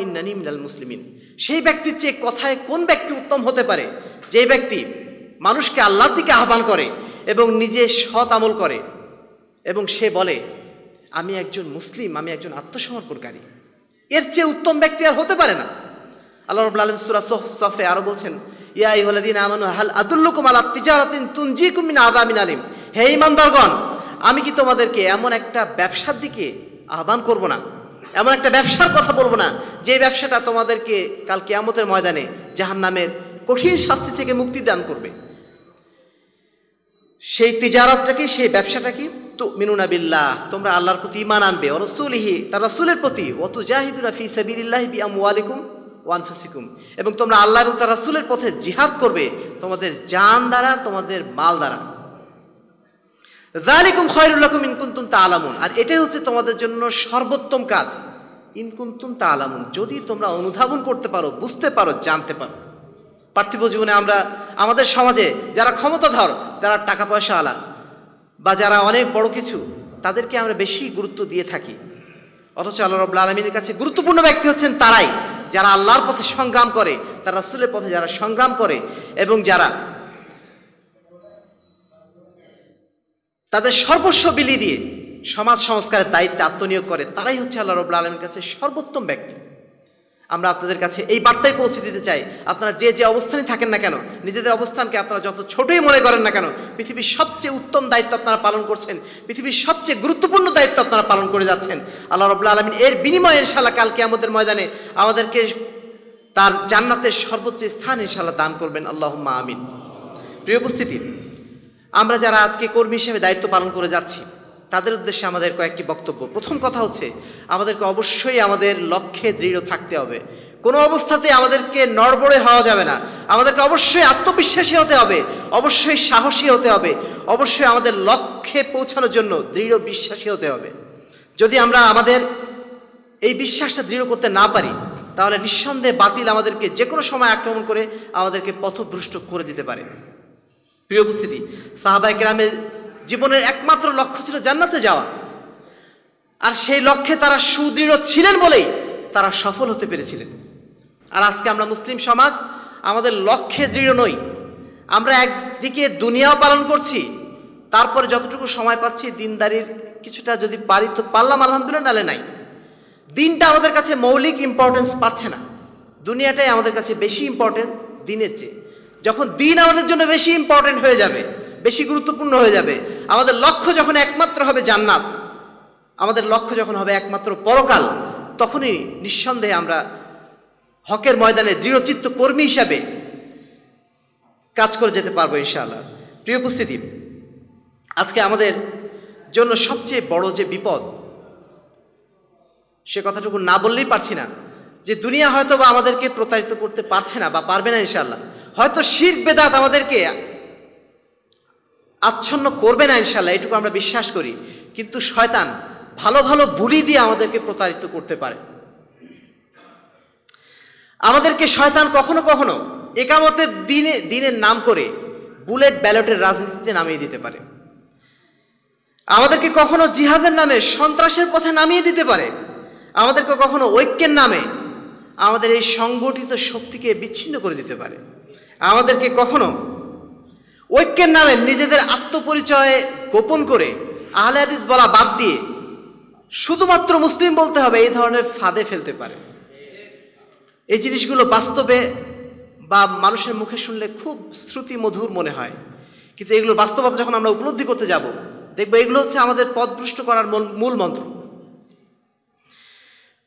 ইন্নানি মিনাল মুসলিমিন। সেই ব্যক্তির চেয়ে কথায় কোন ব্যক্তি উত্তম হতে পারে? যে ব্যক্তি মানুষকে আল্লাহর দিকে আহ্বান করে এবং নিজে সৎ আমল করে এবং সে বলে, আমি একজন মুসলিম, আমি একজন আত্মসমর্পণকারী। এর চেয়ে উত্তম ব্যক্তি আর হতে পারে না। আল্লাহ রব্লা আলম সুরা সফে আরও বলছেন আলিম। হে আমি কি তোমাদেরকে এমন একটা ব্যবসার দিকে আহ্বান করব না? এমন একটা ব্যবসার কথা বলব না, যে ব্যবসাটা তোমাদেরকে কাল কিয়ামতের ময়দানে জাহান্নামের কঠিন শাস্তি থেকে মুক্তি দান করবে। সেই তিজারতটা কি, সেই ব্যবসাটা কি? তো মিনুনা বিল্লাহ, তোমরা আল্লাহর প্রতি ইমান আনবে। ও রসুলিহি, তার রসুলের প্রতি ও তু জাহিদুনা ফি সাবিরিল্লাহ বি ও ওয়ানফুসিকুম। এবং তোমরা আল্লাহ এবং তার রাসূলের পথে জিহাদ করবে, তোমাদের জান দ্বারা, তোমাদের মাল দ্বারা। জালিকুম খয়রুল্লাকুম ইনকুন্তুম তাআলামুন। আর এটাই হচ্ছে তোমাদের জন্য সর্বোত্তম কাজ। ইনকুন্তুন ইনকুন্তুম তাআলামুন। যদি তোমরা অনুধাবন করতে পারো, বুঝতে পারো, জানতে পারো। পার্থিব জীবনে আমরা, আমাদের সমাজে যারা ক্ষমতাধর, যারা টাকা পয়সা আলা, বা যারা অনেক বড় কিছু, তাদেরকে আমরা বেশি গুরুত্ব দিয়ে থাকি। অথচ আল্লাহ রব্লা আলমীর কাছে গুরুত্বপূর্ণ ব্যক্তি হচ্ছেন তারাই। যারা আল্লাহর পথে সংগ্রাম করে, তারা রাসুলের পথে যারা সংগ্রাম করে এবং যারা তাদের সর্বস্ব বিলি দিয়ে সমাজ সংস্কারের দায়িত্বে আত্মনিয়োগ করে, তারাই হচ্ছে আল্লাহ রবুল্লা আলমীর কাছে সর্বোত্তম ব্যক্তি। আমরা আপনাদের কাছে এই বার্তায় পৌঁছে দিতে চাই। আপনারা যে যে অবস্থানে থাকেন না কেন, নিজেদের অবস্থানকে আপনারা যত ছোটই মনে করেন না কেন, পৃথিবীর সবচেয়ে উত্তম দায়িত্ব আপনারা পালন করছেন, পৃথিবীর সবচেয়ে গুরুত্বপূর্ণ দায়িত্ব আপনারা পালন করে যাচ্ছেন। আল্লাহ রব্লা আলমিন এর বিনিময়ে ইনশাল্লাহ কালকে আমাদের ময়দানে আমাদেরকে তার জান্নাতের সর্বোচ্চ স্থান ইনশাল্লাহ দান করবেন। আল্লাহ আমিন। প্রিয় উপস্থিতি, আমরা যারা আজকে কর্মী হিসেবে দায়িত্ব পালন করে যাচ্ছি তাদের উদ্দেশ্যে আমাদের কয়েকটি বক্তব্য। প্রথম কথা হচ্ছে, আমাদেরকে অবশ্যই আমাদের লক্ষ্যে দৃঢ় থাকতে হবে। কোনো অবস্থাতে আমাদেরকে নড়বড়ে হওয়া যাবে না। আমাদেরকে অবশ্যই আত্মবিশ্বাসী হতে হবে, অবশ্যই সাহসী হতে হবে, অবশ্যই আমাদের লক্ষ্যে পৌঁছানোর জন্য দৃঢ় বিশ্বাসী হতে হবে। যদি আমরা আমাদের এই বিশ্বাসটা দৃঢ় করতে না পারি, তাহলে নিঃসন্দেহে বাতিল আমাদেরকে যে কোনো সময় আক্রমণ করে আমাদেরকে পথভ্রষ্ট করে দিতে পারে। প্রিয় উপস্থিতি সাহাবাই গ্রামের জীবনের একমাত্র লক্ষ্য ছিল জান্নাতে যাওয়া। আর সেই লক্ষ্যে তারা সুদৃঢ় ছিলেন বলেই তারা সফল হতে পেরেছিলেন। আর আজকে আমরা মুসলিম সমাজ আমাদের লক্ষ্যে দৃঢ় নই। আমরা একদিকে দুনিয়াও পালন করছি, তারপরে যতটুকু সময় পাচ্ছি দিনদারির কিছুটা যদি পারি তো পারলাম, আলহামদুলিল্লাহ, নালে নাই। দিনটা আমাদের কাছে মৌলিক ইম্পর্টেন্স পাচ্ছে না। দুনিয়াটাই আমাদের কাছে বেশি ইম্পর্টেন্ট দিনের চেয়ে। যখন দিন আমাদের জন্য বেশি ইম্পর্টেন্ট হয়ে যাবে বেশি গুরুত্বপূর্ণ হয়ে যাবে। আমাদের লক্ষ্য যখন একমাত্র হবে জান্নাত, আমাদের লক্ষ্য যখন হবে একমাত্র পরকাল, তখনই নিঃসন্দেহে আমরা হকের ময়দানে দৃঢ়চিত্ত কর্মী হিসাবে কাজ করে যেতে পারব ইনশাআল্লাহ। প্রিয় উপস্থিতি, আজকে আমাদের জন্য সবচেয়ে বড় যে বিপদ, সে কথাটুকু না বললেই পারছি না, যে দুনিয়া হয়তো বা আমাদেরকে প্রতারিত করতে পারছে না বা পারবে না ইনশাল্লাহ হয়তো শির বেদাত আমাদেরকে আচ্ছন্ন করবে না ইনশাল্লাহ, এটুকু আমরা বিশ্বাস করি। কিন্তু শয়তান ভালো ভালো বুলি দিয়ে আমাদেরকে প্রতারিত করতে পারে। আমাদেরকে শয়তান কখনো কখনো একামতের দিনে, দিনের নাম করে বুলেট ব্যালটের রাজনীতিতে নামিয়ে দিতে পারে। আমাদেরকে কখনো জিহাদের নামে সন্ত্রাসের পথে নামিয়ে দিতে পারে। আমাদেরকে কখনো ঐক্যের নামে আমাদের এই সংগঠিত শক্তিকে বিচ্ছিন্ন করে দিতে পারে। আমাদেরকে কখনো ঐক্যের নামে নিজেদের আত্মপরিচয় গোপন করে আহলে হাদিস বলা বাদ দিয়ে শুধুমাত্র মুসলিম বলতে হবে, এই ধরনের ফাঁদে ফেলতে পারে। এই জিনিসগুলো বাস্তবে বা মানুষের মুখে শুনলে খুব শ্রুতি মধুর মনে হয়। কিন্তু এগুলো বাস্তবতা যখন আমরা উপলব্ধি করতে যাব, দেখব এগুলো হচ্ছে আমাদের পথভ্রষ্ট করার মূল মন্ত্র।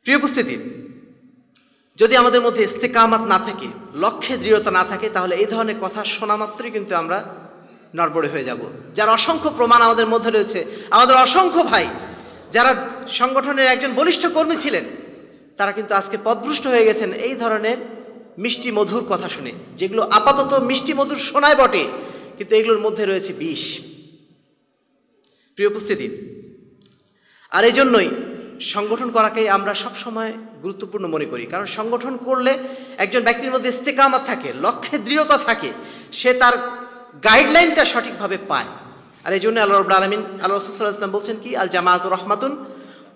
প্রিয় উপস্থিতি যদি আমাদের মধ্যে ইস্তেকামাত না থাকে, লক্ষ্যে দৃঢ়তা না থাকে, তাহলে এই ধরনের কথা শোনা মাত্রই কিন্তু আমরা নড়বড়ে হয়ে যাব। যার অসংখ্য প্রমাণ আমাদের মধ্যে রয়েছে, আমাদের অসংখ্য ভাই, যারা সংগঠনের একজন বলিষ্ঠ কর্মী ছিলেন, তারা কিন্তু আজকে পদভ্রষ্ট হয়ে গেছেন এই ধরনের মিষ্টি মধুর কথা শুনে, যেগুলো আপাতত মিষ্টি মধুর শোনায় বটে, কিন্তু এগুলোর মধ্যে রয়েছে বিষ। প্রিয় উপস্থিতি, আর এই জন্যই সংগঠন করাকেই আমরা সব সময় গুরুত্বপূর্ণ মনে করি। কারণ সংগঠন করলে একজন ব্যক্তির মধ্যে ইস্তেকামাত থাকে, লক্ষ্যে দৃঢ়তা থাকে, সে তার গাইডলাইনটা সঠিকভাবে পায়। আর এই জন্য আল্লাহ রব্লা আলমিন, আল্লাহ রসুল্লাহ ইসলাম বলছেন কি, আল জামাত রহমাতুন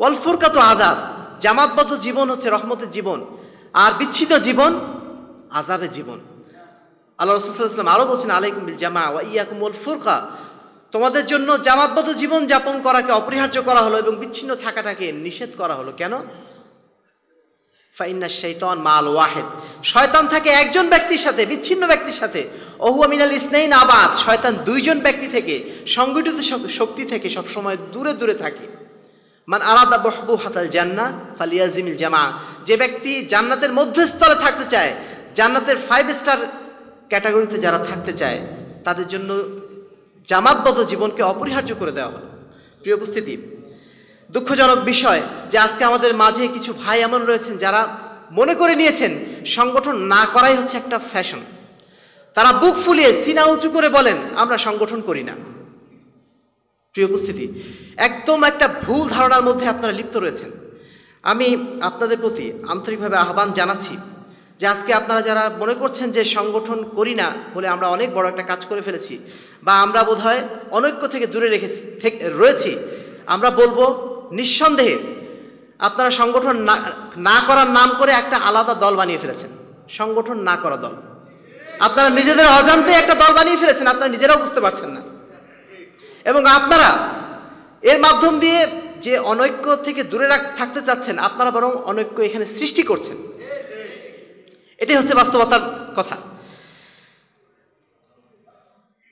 ওয়াল ফুরকাত আদাব জামাতবদ্ধ জীবন হচ্ছে রহমতের জীবন, আর বিচ্ছিন্ন জীবন আজাবের জীবন। আল্লাহ রসুল্লাহ ইসলাম আরও বলছেন, আলাইকুম বিল জামা ওয়া ইয়াকুম ফুরকা। তোমাদের জন্য জামাতবদ্ধ জীবন যাপন করাকে অপরিহার্য করা হলো এবং বিচ্ছিন্ন থাকাটাকে নিষেধ করা হলো। কেন? ফাইন্না শৈতান মাল ওয়াহেদ। শয়তান থাকে একজন ব্যক্তির সাথে, বিচ্ছিন্ন ব্যক্তির সাথে। ওহু মিনাল ইসনাইন আবাদ। শয়তান দুইজন ব্যক্তি থেকে, সংগঠিত শক্তি থেকে সবসময় দূরে দূরে থাকে। মান আলাদা বহবু হাতাল জান্না ফালিয়াজিমিল জামা। যে ব্যক্তি জান্নাতের মধ্যস্থলে থাকতে চায়, জান্নাতের ফাইভ স্টার ক্যাটাগরিতে যারা থাকতে চায়, তাদের জন্য জামাতবদ্ধ জীবনকে অপরিহার্য করে দেওয়া হলো। প্রিয় উপস্থিতি, দুঃখজনক বিষয় যে আজকে আমাদের মাঝে কিছু ভাই এমন রয়েছেন যারা মনে করে নিয়েছেন সংগঠন না করাই হচ্ছে একটা ফ্যাশন। তারা বুক ফুলিয়ে সিনা উঁচু করে বলেন, আমরা সংগঠন করি না। প্রিয় উপস্থিতি, একদম একটা ভুল ধারণার মধ্যে আপনারা লিপ্ত রয়েছেন। আমি আপনাদের প্রতি আন্তরিকভাবে আহ্বান জানাচ্ছি যে আজকে আপনারা যারা মনে করছেন যে সংগঠন করি না বলে আমরা অনেক বড় একটা কাজ করে ফেলেছি বা আমরা বোধহয় অনৈক্য থেকে দূরে রেখেছি রয়েছি, আমরা বলব নিঃসন্দেহে আপনারা সংগঠন না না করার নাম করে একটা আলাদা দল বানিয়ে ফেলেছেন। সংগঠন না করা দল। আপনারা নিজেদের অজান্তে একটা দল বানিয়ে ফেলেছেন, আপনারা নিজেরাও বুঝতে পারছেন না। এবং আপনারা এর মাধ্যম দিয়ে যে অনৈক্য থেকে দূরে থাকতে চাচ্ছেন, আপনারা বরং অনৈক্য এখানে সৃষ্টি করছেন। এটাই হচ্ছে বাস্তবতার কথা।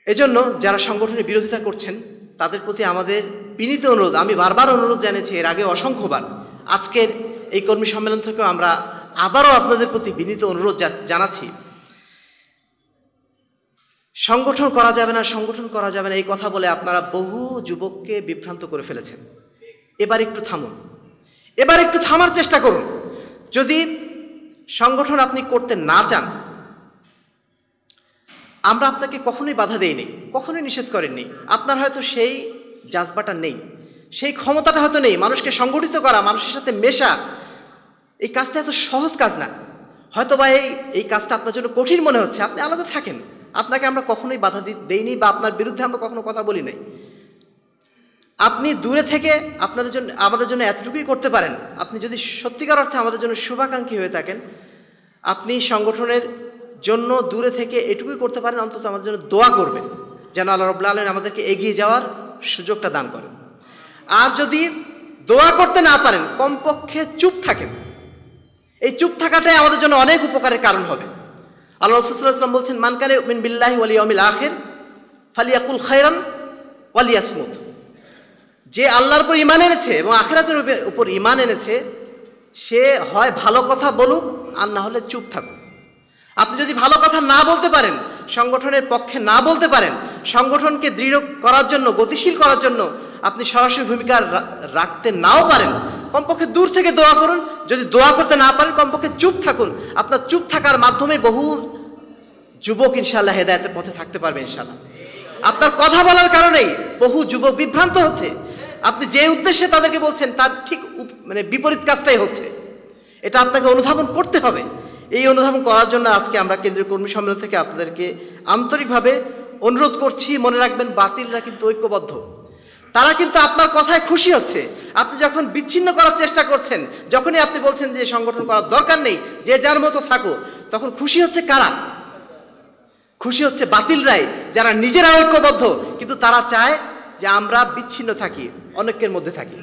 এজন্য যারা সংগঠনের বিরোধিতা করছেন, তাদের প্রতি আমাদের বিনীত অনুরোধ, আমি বারবার অনুরোধ জানিয়েছি, এর আগে অসংখ্যবার। আজকের এই কর্মী সম্মেলন থেকেও আমরা আবারও আপনাদের প্রতি বিনীত অনুরোধ জানাচ্ছি। সংগঠন করা যাবে না, সংগঠন করা যাবে না, এই কথা বলে আপনারা বহু যুবককে বিভ্রান্ত করে ফেলেছেন। এবার একটু থামুন। এবার একটু থামার চেষ্টা করুন। যদি সংগঠন আপনি করতে না চান, আমরা আপনাকে কখনোই বাধা দেইনি, কখনোই নিষেধ করেননি আপনার হয়তো সেই জাজবাটা নেই, সেই ক্ষমতাটা হয়তো নেই, মানুষকে সংগঠিত করা, মানুষের সাথে মেশা। এই কাজটা এত সহজ কাজ না। হয়তো বা এই এই কাজটা আপনার জন্য কঠিন মনে হচ্ছে, আপনি আলাদা থাকেন। আপনাকে আমরা কখনোই বাধা দেইনি বা আপনার বিরুদ্ধে আমরা কখনো কথা বলি নাই। আপনি দূরে থেকে আপনাদের জন্য, আমাদের জন্য এতটুকুই করতে পারেন। আপনি যদি সত্যিকার অর্থে আমাদের জন্য শুভাকাঙ্ক্ষী হয়ে থাকেন, আপনি সংগঠনের জন্য দূরে থেকে এটুকুই করতে পারেন, অন্তত আমাদের জন্য দোয়া করবেন, যেন আল্লাহ রব্লা আলম আমাদেরকে এগিয়ে যাওয়ার সুযোগটা দান করেন। আর যদি দোয়া করতে না পারেন, কমপক্ষে চুপ থাকেন। এই চুপ থাকাটাই আমাদের জন্য অনেক উপকারের কারণ হবে। আল্লাহ রসুল্লাহাম বলছেন মানকানে মিন বিল্লাহি ওয়ালি অমিল আখের, ফালিয়াকুল খায়রান ওয়ালিয়াসমুদ যে আল্লাহর উপর ইমান এনেছে এবং আখেরাতের উপে- উপর ইমান এনেছে, সে হয় ভালো কথা বলুক আর না হলে চুপ থাকুক। আপনি যদি ভালো কথা না বলতে পারেন, সংগঠনের পক্ষে না বলতে পারেন, সংগঠনকে দৃঢ় করার জন্য, গতিশীল করার জন্য আপনি সরাসরি ভূমিকা রাখতে নাও পারেন, কমপক্ষে দূর থেকে দোয়া করুন। যদি দোয়া করতে না পারেন, কমপক্ষে চুপ থাকুন। আপনার চুপ থাকার মাধ্যমে বহু যুবক ইনশাল্লাহ হেদায়তের পথে থাকতে পারবে ইনশাল্লাহ আপনার কথা বলার কারণেই বহু যুবক বিভ্রান্ত হচ্ছে। আপনি যে উদ্দেশ্যে তাদেরকে বলছেন, তার ঠিক মানে বিপরীত কাজটাই হচ্ছে। এটা আপনাকে অনুধাবন করতে হবে। এই অনুধাবন করার জন্য আজকে আমরা কেন্দ্রীয় কর্মী সম্মেলন থেকে আপনাদেরকে আন্তরিকভাবে অনুরোধ করছি, মনে রাখবেন বাতিলরা কিন্তু ঐক্যবদ্ধ। তারা কিন্তু আপনার কথায় খুশি হচ্ছে। আপনি যখন বিচ্ছিন্ন করার চেষ্টা করছেন, যখনই আপনি বলছেন যে সংগঠন করার দরকার নেই, যে যার মতো থাকো তখন খুশি হচ্ছে কারা? খুশি হচ্ছে বাতিলরাই, যারা নিজেরা ঐক্যবদ্ধ, কিন্তু তারা চায় যে আমরা বিচ্ছিন্ন থাকি। অনেকের মধ্যে থাকি।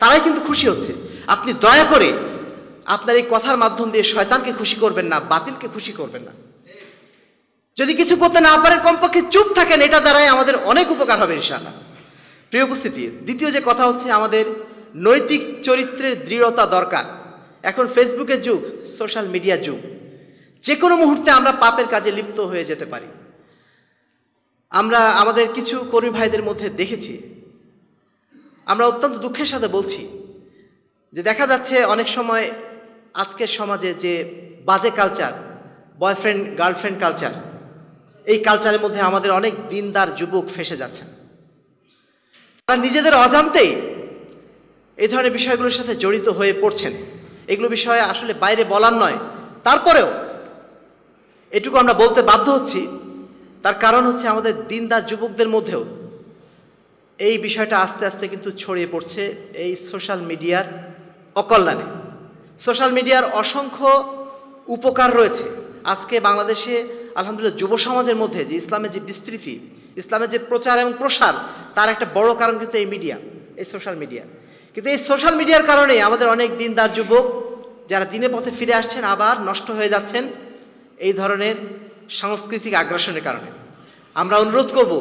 তারাই কিন্তু খুশি হচ্ছে। আপনি দয়া করে আপনার এই কথার মাধ্যম দিয়ে শয়তানকে খুশি করবেন না, বাতিলকে খুশি করবেন না। যদি কিছু করতে না পারেন, কমপক্ষে চুপ থাকেন, এটা দ্বারাই আমাদের অনেক উপকার হবে ইনশাআল্লাহ। প্রিয় উপস্থিতি, দ্বিতীয় যে কথা হচ্ছে, আমাদের নৈতিক চরিত্রের দৃঢ়তা দরকার। এখন ফেসবুকের যুগ, সোশ্যাল মিডিয়ার যুগ। যে কোনো মুহূর্তে আমরা পাপের কাজে লিপ্ত হয়ে যেতে পারি। আমরা আমাদের কিছু কর্মী ভাইদের মধ্যে দেখেছি আমরা অত্যন্ত দুঃখের সাথে বলছি যে দেখা যাচ্ছে অনেক সময় আজকের সমাজে যে বাজে কালচার বয়ফ্রেন্ড গার্লফ্রেন্ড কালচার এই কালচারের মধ্যে আমাদের অনেক দিনদার যুবক ফেসে যাচ্ছেন। তারা নিজেদের অজান্তেই এই ধরনের বিষয়গুলোর সাথে জড়িত হয়ে পড়ছেন। এগুলো বিষয়ে আসলে বাইরে বলার নয়। তারপরেও এটুকু আমরা বলতে বাধ্য হচ্ছি, তার কারণ হচ্ছে আমাদের দিনদার যুবকদের মধ্যেও এই বিষয়টা আস্তে আস্তে কিন্তু ছড়িয়ে পড়ছে এই সোশ্যাল মিডিয়ার অকল্যাণে। সোশ্যাল মিডিয়ার অসংখ্য উপকার রয়েছে। আজকে বাংলাদেশে আলহামদুলিল্লাহ যুব সমাজের মধ্যে যে ইসলামের যে বিস্তৃতি, ইসলামের যে প্রচার এবং প্রসার, তার একটা বড় কারণ কিন্তু এই মিডিয়া, এই সোশ্যাল মিডিয়া। কিন্তু এই সোশ্যাল মিডিয়ার কারণে আমাদের অনেক দিনদার যুবক যারা দিনের পথে ফিরে আসছেন, আবার নষ্ট হয়ে যাচ্ছেন এই ধরনের সাংস্কৃতিক আগ্রাসনের কারণে। আমরা অনুরোধ করব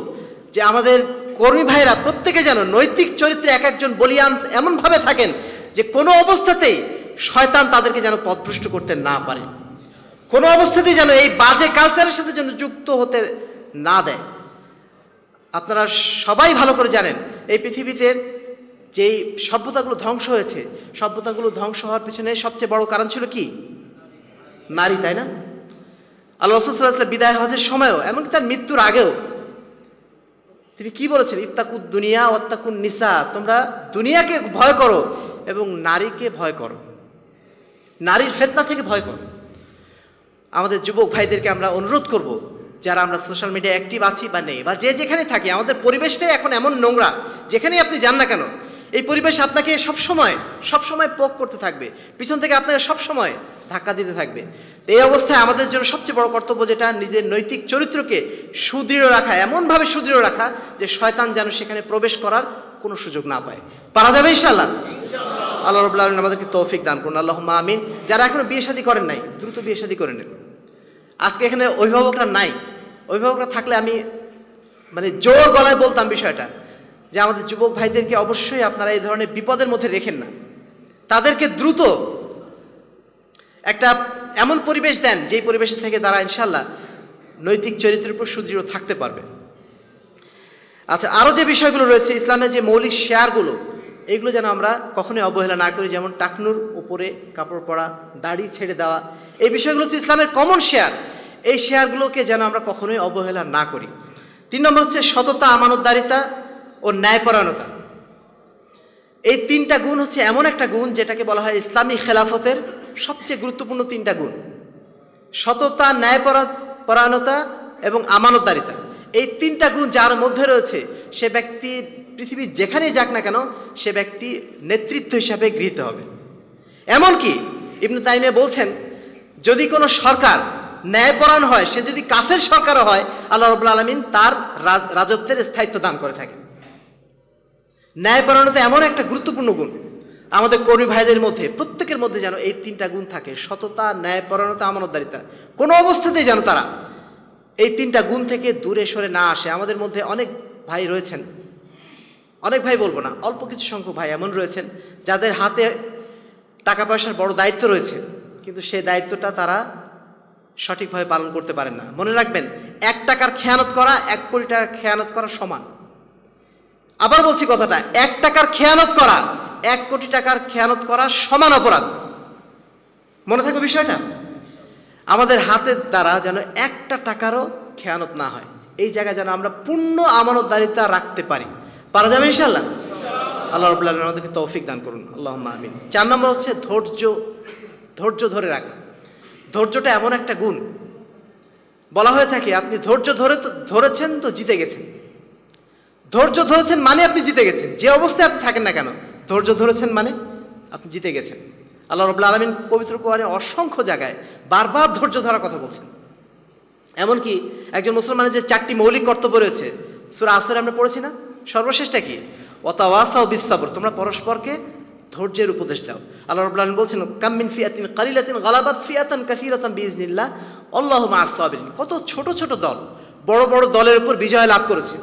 যে আমাদের কর্মী ভাইরা প্রত্যেকে যেন নৈতিক চরিত্রে এক একজন বলিয়ান এমনভাবে থাকেন যে কোনো অবস্থাতেই শয়তান তাদেরকে যেন পথভ্রষ্ট করতে না পারে। কোনো অবস্থাতেই যেন এই বাজে কালচারের সাথে যেন যুক্ত হতে না দেয়। আপনারা সবাই ভালো করে জানেন, এই পৃথিবীতে যেই সভ্যতাগুলো ধ্বংস হয়েছে, সভ্যতাগুলো ধ্বংস হওয়ার পিছনে সবচেয়ে বড় কারণ ছিল কি? নারী, তাই না? আল্লাহ রসুল্লাহ বিদায় হজের সময়ও, এমনকি তার মৃত্যুর আগেও তিনি কি বলেছেন? ইত্তাকুদ দুনিয়া অত্তাকুন নিসা। তোমরা দুনিয়াকে ভয় করো এবং নারীকে ভয় করো। নারীর ফেতনা থেকে ভয় করো। আমাদের যুবক ভাইদেরকে আমরা অনুরোধ করব, যারা আমরা সোশ্যাল মিডিয়া অ্যাক্টিভ আছি বা নেই, বা যে যেখানে থাকি, আমাদের পরিবেশটাই এখন এমন নোংরা, যেখানেই আপনি যান না কেন, এই পরিবেশ আপনাকে সবসময় সবসময় পোক করতে থাকবে। পিছন থেকে আপনাকে সবসময় ধাক্কা দিতে থাকবে। এই অবস্থায় আমাদের জন্য সবচেয়ে বড় কর্তব্য যেটা নিজের নৈতিক চরিত্রকে সুদৃঢ় রাখা এমনভাবে সুদৃঢ় রাখা যে শয়তান যেন সেখানে প্রবেশ করার কোনো সুযোগ না পায়। পারা যাবে ইনশাল্লাহ আল্লাহ রবুল্লা আলমিন আমাদেরকে তৌফিক দান করুন। আল্লাহ আমিন। যারা এখনও বিয়ে শাদী করেন নাই দ্রুত বিয়ে শাদী করে নেন। আজকে এখানে অভিভাবকরা নাই। অভিভাবকরা থাকলে আমি মানে জোর গলায় বলতাম বিষয়টা যে আমাদের যুবক ভাইদেরকে অবশ্যই আপনারা এই ধরনের বিপদের মধ্যে রেখেন না। তাদেরকে দ্রুত একটা এমন পরিবেশ দেন, যেই পরিবেশ থেকে তারা ইনশাল্লাহ নৈতিক চরিত্রের উপর সুদৃঢ় থাকতে পারবে। আচ্ছা আরও যে বিষয়গুলো রয়েছে, ইসলামের যে মৌলিক শেয়ারগুলো, এগুলো যেন আমরা কখনোই অবহেলা না করি, যেমন টাকনুর উপরে কাপড় পরা, দাড়ি ছেড়ে দেওয়া, এই বিষয়গুলো হচ্ছে ইসলামের কমন শেয়ার এই শেয়ারগুলোকে যেন আমরা কখনোই অবহেলা না করি। তিন নম্বর হচ্ছে সততা, আমানতদারিতা ও ন্যায়পরায়ণতা। এই তিনটা গুণ হচ্ছে এমন একটা গুণ, যেটাকে বলা হয় ইসলামী খেলাফতের সবচেয়ে গুরুত্বপূর্ণ তিনটা গুণ। সততা, ন্যায়পরা- পরায়ণতা এবং আমানতদারিতা। এই তিনটা গুণ যার মধ্যে রয়েছে, সে ব্যক্তি পৃথিবীর যেখানেই যাক না কেন, সে ব্যক্তি নেতৃত্ব হিসাবে গৃহীত হবে। এমনকি ইবনু তাইমে বলছেন, যদি কোনো সরকার ন্যায়পরায়ণ হয়, সে যদি কাফের সরকারও হয়, আল্লাহ রবুল্লা আলমিন তার রাজ- রাজত্বের স্থায়িত্ব দান করে থাকে ন্যায়পরায়ণতা এমন একটা গুরুত্বপূর্ণ গুণ। আমাদের কর্মী ভাইদের মধ্যে, প্রত্যেকের মধ্যে যেন এই তিনটা গুণ থাকে, সততা ন্যায়পরায়ণতা আমানতদারিতা। কোনো অবস্থাতেই যেন তারা এই তিনটা গুণ থেকে দূরে সরে না আসে। আমাদের মধ্যে অনেক ভাই রয়েছেন। অনেক ভাই বলব না, অল্প কিছু সংখ্যক ভাই এমন রয়েছেন, যাদের হাতে টাকা পয়সার বড় দায়িত্ব রয়েছে, কিন্তু সেই দায়িত্বটা তারা সঠিকভাবে পালন করতে পারেন না। মনে রাখবেন, এক টাকার খেয়ানত করা, এক কোটি টাকার খেয়ানত করা সমান। আবার বলছি কথাটা, এক টাকার খেয়ানত করা এক কোটি টাকার খেয়ানত করা সমান অপরাধ। মনে থাকবে বিষয়টা? আমাদের হাতের দ্বারা যেন একটা টাকারও খেয়ানত না হয়। এই জায়গায় যেন আমরা পূর্ণ আমানতদারিতা রাখতে পারি। পারা যাবে ইনশাল্লাহ আল্লাহ রবুল্লাহ আমাদেরকে তৌফিক দান করুন। আল্লাহ আমিন। চার নম্বর হচ্ছে ধৈর্য ধৈর্য ধরে রাখা। ধৈর্যটা এমন একটা গুণ। বলা হয়ে থাকে, আপনি ধৈর্য ধরে ধরেছেন তো জিতে গেছেন। ধৈর্য ধরেছেন মানে আপনি জিতে গেছেন। যে অবস্থায় আপনি থাকেন না কেন ধৈর্য ধরেছেন মানে আপনি জিতে গেছেন। আল্লাহ রবুল্লা আলমিন পবিত্র কোরআনে অসংখ্য জায়গায় বারবার ধৈর্য ধরার কথা বলছেন। এমনকি একজন মুসলমানের যে চারটি মৌলিক কর্তব্য রয়েছে, সুরা আসরে আমরা পড়েছি না? সর্বশেষটা কি? ওয়াতাওয়াসা ও বিশ্বাবর তোমরা পরস্পরকে ধৈর্যের উপদেশ দাও। আল্লাহ রবুল্লা আলমিন বলছেন কাম্মিন ফিয়াতিন কালিলাতিন গালাবাত ফিয়াতান কাসিরাতান বিজনিল্লাহ আল্লাহ মা আসাবিন কত ছোট ছোট দল, বড় বড় দলের উপর বিজয় লাভ করেছে।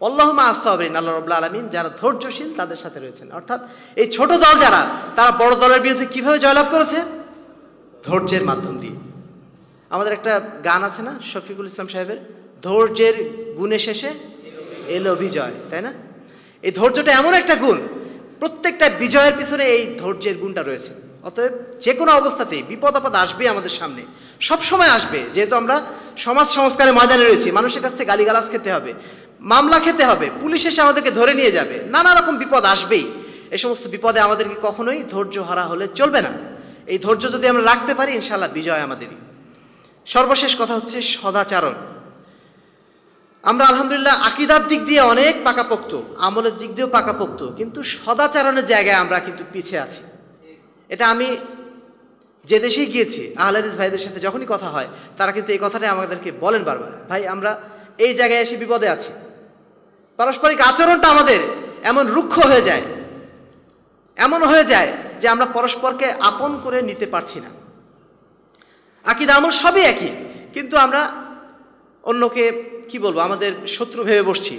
আল্লাহমা আস্তাহবিন আল্লাহ রবুল্লা আলমিন যারা ধৈর্যশীল তাদের সাথে রয়েছেন। অর্থাৎ এই ছোট দল যারা, তারা বড় দলের বিরুদ্ধে কীভাবে জয়লাভ করেছে? ধৈর্যের মাধ্যম দিয়ে। আমাদের একটা গান আছে না, শফিকুল ইসলাম সাহেবের, ধৈর্যের গুণে শেষে এলো বিজয় তাই না? এই ধৈর্যটা এমন একটা গুণ, প্রত্যেকটা বিজয়ের পিছনে এই ধৈর্যের গুণটা রয়েছে। অতএব যে কোনো অবস্থাতেই বিপদ আপদ আসবে আমাদের সামনে। সব সময় আসবে, যেহেতু আমরা সমাজ সংস্কারের ময়দানে রয়েছি, মানুষের কাছ থেকে গালিগালাজ খেতে হবে। মামলা খেতে হবে, পুলিশ এসে আমাদেরকে ধরে নিয়ে যাবে, নানা রকম বিপদ আসবেই। এই সমস্ত বিপদে আমাদেরকে কখনোই ধৈর্য হারা হলে চলবে না। এই ধৈর্য যদি আমরা রাখতে পারি ইনশাল্লাহ বিজয় আমাদেরই। সর্বশেষ কথা হচ্ছে সদাচারণ। আমরা আলহামদুলিল্লাহ আকিদার দিক দিয়ে অনেক পাকাপোক্ত, আমলের দিক দিয়েও পাকাপোক্ত, কিন্তু সদাচারণের জায়গায় আমরা কিন্তু পিছিয়ে আছি। এটা আমি যে দেশেই গিয়েছি আহলাদিস ভাইদের সাথে যখনই কথা হয়, তারা কিন্তু এই কথাটাই আমাদেরকে বলেন বারবার। ভাই, আমরা এই জায়গায় এসে বিপদে আছি। পারস্পরিক আচরণটা আমাদের এমন রুক্ষ হয়ে যায়, এমন হয়ে যায় যে আমরা পরস্পরকে আপন করে নিতে পারছি না। আকিদা আমল সবই একই, কিন্তু আমরা অন্যকে, কি বলব, আমাদের শত্রু ভেবে বসছি,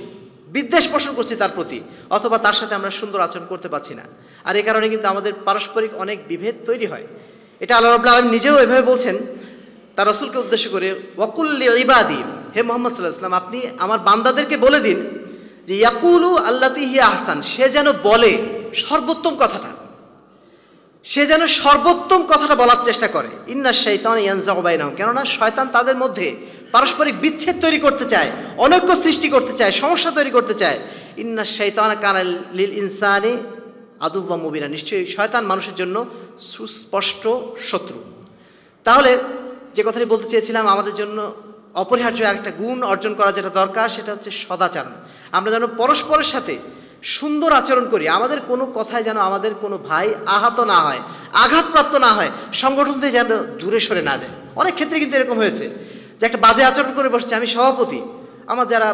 বিদ্বেষ পোষণ করছি তার প্রতি, অথবা তার সাথে আমরা সুন্দর আচরণ করতে পারছি না। আর এ কারণে কিন্তু আমাদের পারস্পরিক অনেক বিভেদ তৈরি হয়। এটা আল্লাহ রবুল্লা আলম নিজেও এভাবে বলছেন, তার রসুলকে উদ্দেশ্য করে ওয়াকুল্লি ইবাদি হে মোহাম্মদ সাল্লাহ ইসলাম আপনি আমার বান্দাদেরকে বলে দিন যে ইয়াকুলু আল্লাতি হিয়া আহসান, সে যেন বলে সর্বোত্তম কথাটা। সে যেন সর্বোত্তম কথাটা বলার চেষ্টা করে। ইন্না শৈতান ইয়ানজাবাইনাম কেননা শয়তান তাদের মধ্যে পারস্পরিক বিচ্ছেদ তৈরি করতে চায়, অনৈক্য সৃষ্টি করতে চায়, সমস্যা তৈরি করতে চায়। ইন্না শৈতান কানাল লিল ইনসানি আদুবা মুবিনা, নিশ্চয়ই শয়তান মানুষের জন্য সুস্পষ্ট শত্রু। তাহলে যে কথাটি বলতে চেয়েছিলাম, আমাদের জন্য অপরিহার্য একটা গুণ অর্জন করা যেটা দরকার, সেটা হচ্ছে সদাচরণ। আমরা যেন পরস্পরের সাথে সুন্দর আচরণ করি, আমাদের কোনো কথায় যেন আমাদের কোনো ভাই আহত না হয়, আঘাতপ্রাপ্ত না হয়, সংগঠন থেকে যেন দূরে সরে না যায়। অনেক ক্ষেত্রে কিন্তু এরকম হয়েছে যে একটা বাজে আচরণ করে বসছে, আমি সভাপতি, আমার যারা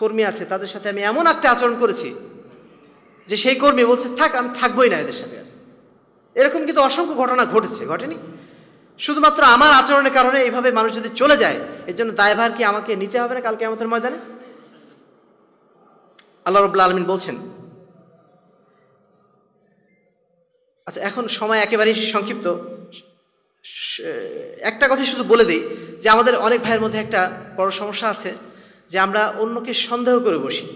কর্মী আছে, তাদের সাথে আমি এমন একটা আচরণ করেছি যে সেই কর্মী বলছে, থাক, আমি থাকবোই না এদের সাথে আর। এরকম কিন্তু অসংখ্য ঘটনা ঘটেছে, ঘটেনি? শুধুমাত্র আমার আচরণের কারণে এইভাবে মানুষ যদি চলে যায়, এর জন্য দায়ভার কি আমাকে নিতে হবে না কালকে আমাদের ময়দানে? আল্লাহ রবুল্লা আলমিন বলছেন আচ্ছা এখন সময় একেবারেই সংক্ষিপ্ত। একটা কথাই শুধু বলে দিই যে আমাদের অনেক ভাইয়ের মধ্যে একটা বড় সমস্যা আছে যে আমরা অন্যকে সন্দেহ করে বসি।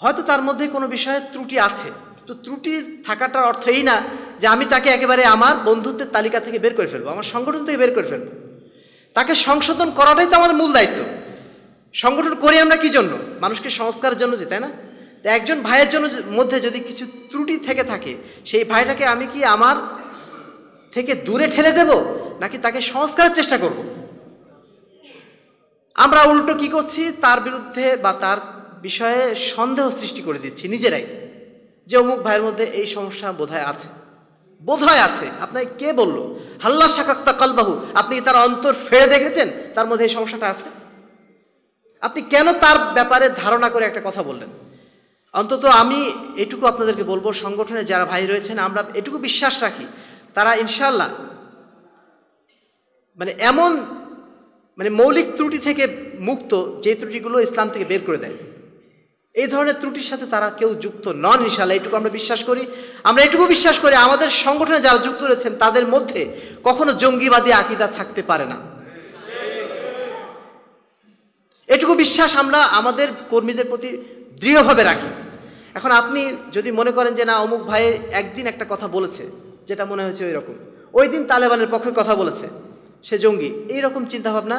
হয়তো তার মধ্যে কোনো বিষয়ে ত্রুটি আছে। তো ত্রুটি থাকাটার অর্থ এই না যে আমি তাকে একেবারে আমার বন্ধুত্বের তালিকা থেকে বের করে ফেলব, আমার সংগঠন থেকে বের করে ফেলব। তাকে সংশোধন করাটাই তো আমাদের মূল দায়িত্ব। সংগঠন করি আমরা কি জন্য? মানুষকে সংস্কারের জন্য যে, তাই না? তো একজন ভাইয়ের জন্য মধ্যে যদি কিছু ত্রুটি থেকে থাকে, সেই ভাইটাকে আমি কি আমার থেকে দূরে ঠেলে দেব, নাকি তাকে সংস্কারের চেষ্টা করব? আমরা উল্টো কি করছি? তার বিরুদ্ধে বা তার বিষয়ে সন্দেহ সৃষ্টি করে দিচ্ছি নিজেরাই। যে অমুক ভাইয়ের মধ্যে এই সমস্যা বোধহয় আছে। বোধহয় আছে। আপনাকে কে বলল? হাল্লা শাকাক্তা কালবাহু। আপনি কি তার অন্তর ফেড়ে দেখেছেন? তার মধ্যে এই সমস্যাটা আছে? আপনি কেন তার ব্যাপারে ধারণা করে একটা কথা বললেন? অন্তত আমি এটুকু আপনাদেরকে বলব, সংগঠনে যারা ভাই রয়েছেন, আমরা এটুকু বিশ্বাস রাখি, তারা ইনশাল্লাহ মানে এমন মানে মৌলিক ত্রুটি থেকে মুক্ত যে ত্রুটিগুলো ইসলাম থেকে বের করে দেয়। এই ধরনের ত্রুটির সাথে তারা কেউ যুক্ত নন ইনশাল্লাহ এটুকু আমরা বিশ্বাস করি। আমরা এটুকু বিশ্বাস করি, আমাদের সংগঠনে যারা যুক্ত রয়েছেন, তাদের মধ্যে কখনো জঙ্গিবাদী আকিদা থাকতে পারে না। এটুকু বিশ্বাস আমরা আমাদের কর্মীদের প্রতি দৃঢ়ভাবে রাখি। এখন আপনি যদি মনে করেন যে, না, অমুক ভাই একদিন একটা কথা বলেছে, যেটা মনে হয়েছে ওই রকম। ওই দিন তালেবানের পক্ষে কথা বলেছে, সে জঙ্গি। এই রকম চিন্তাভাবনা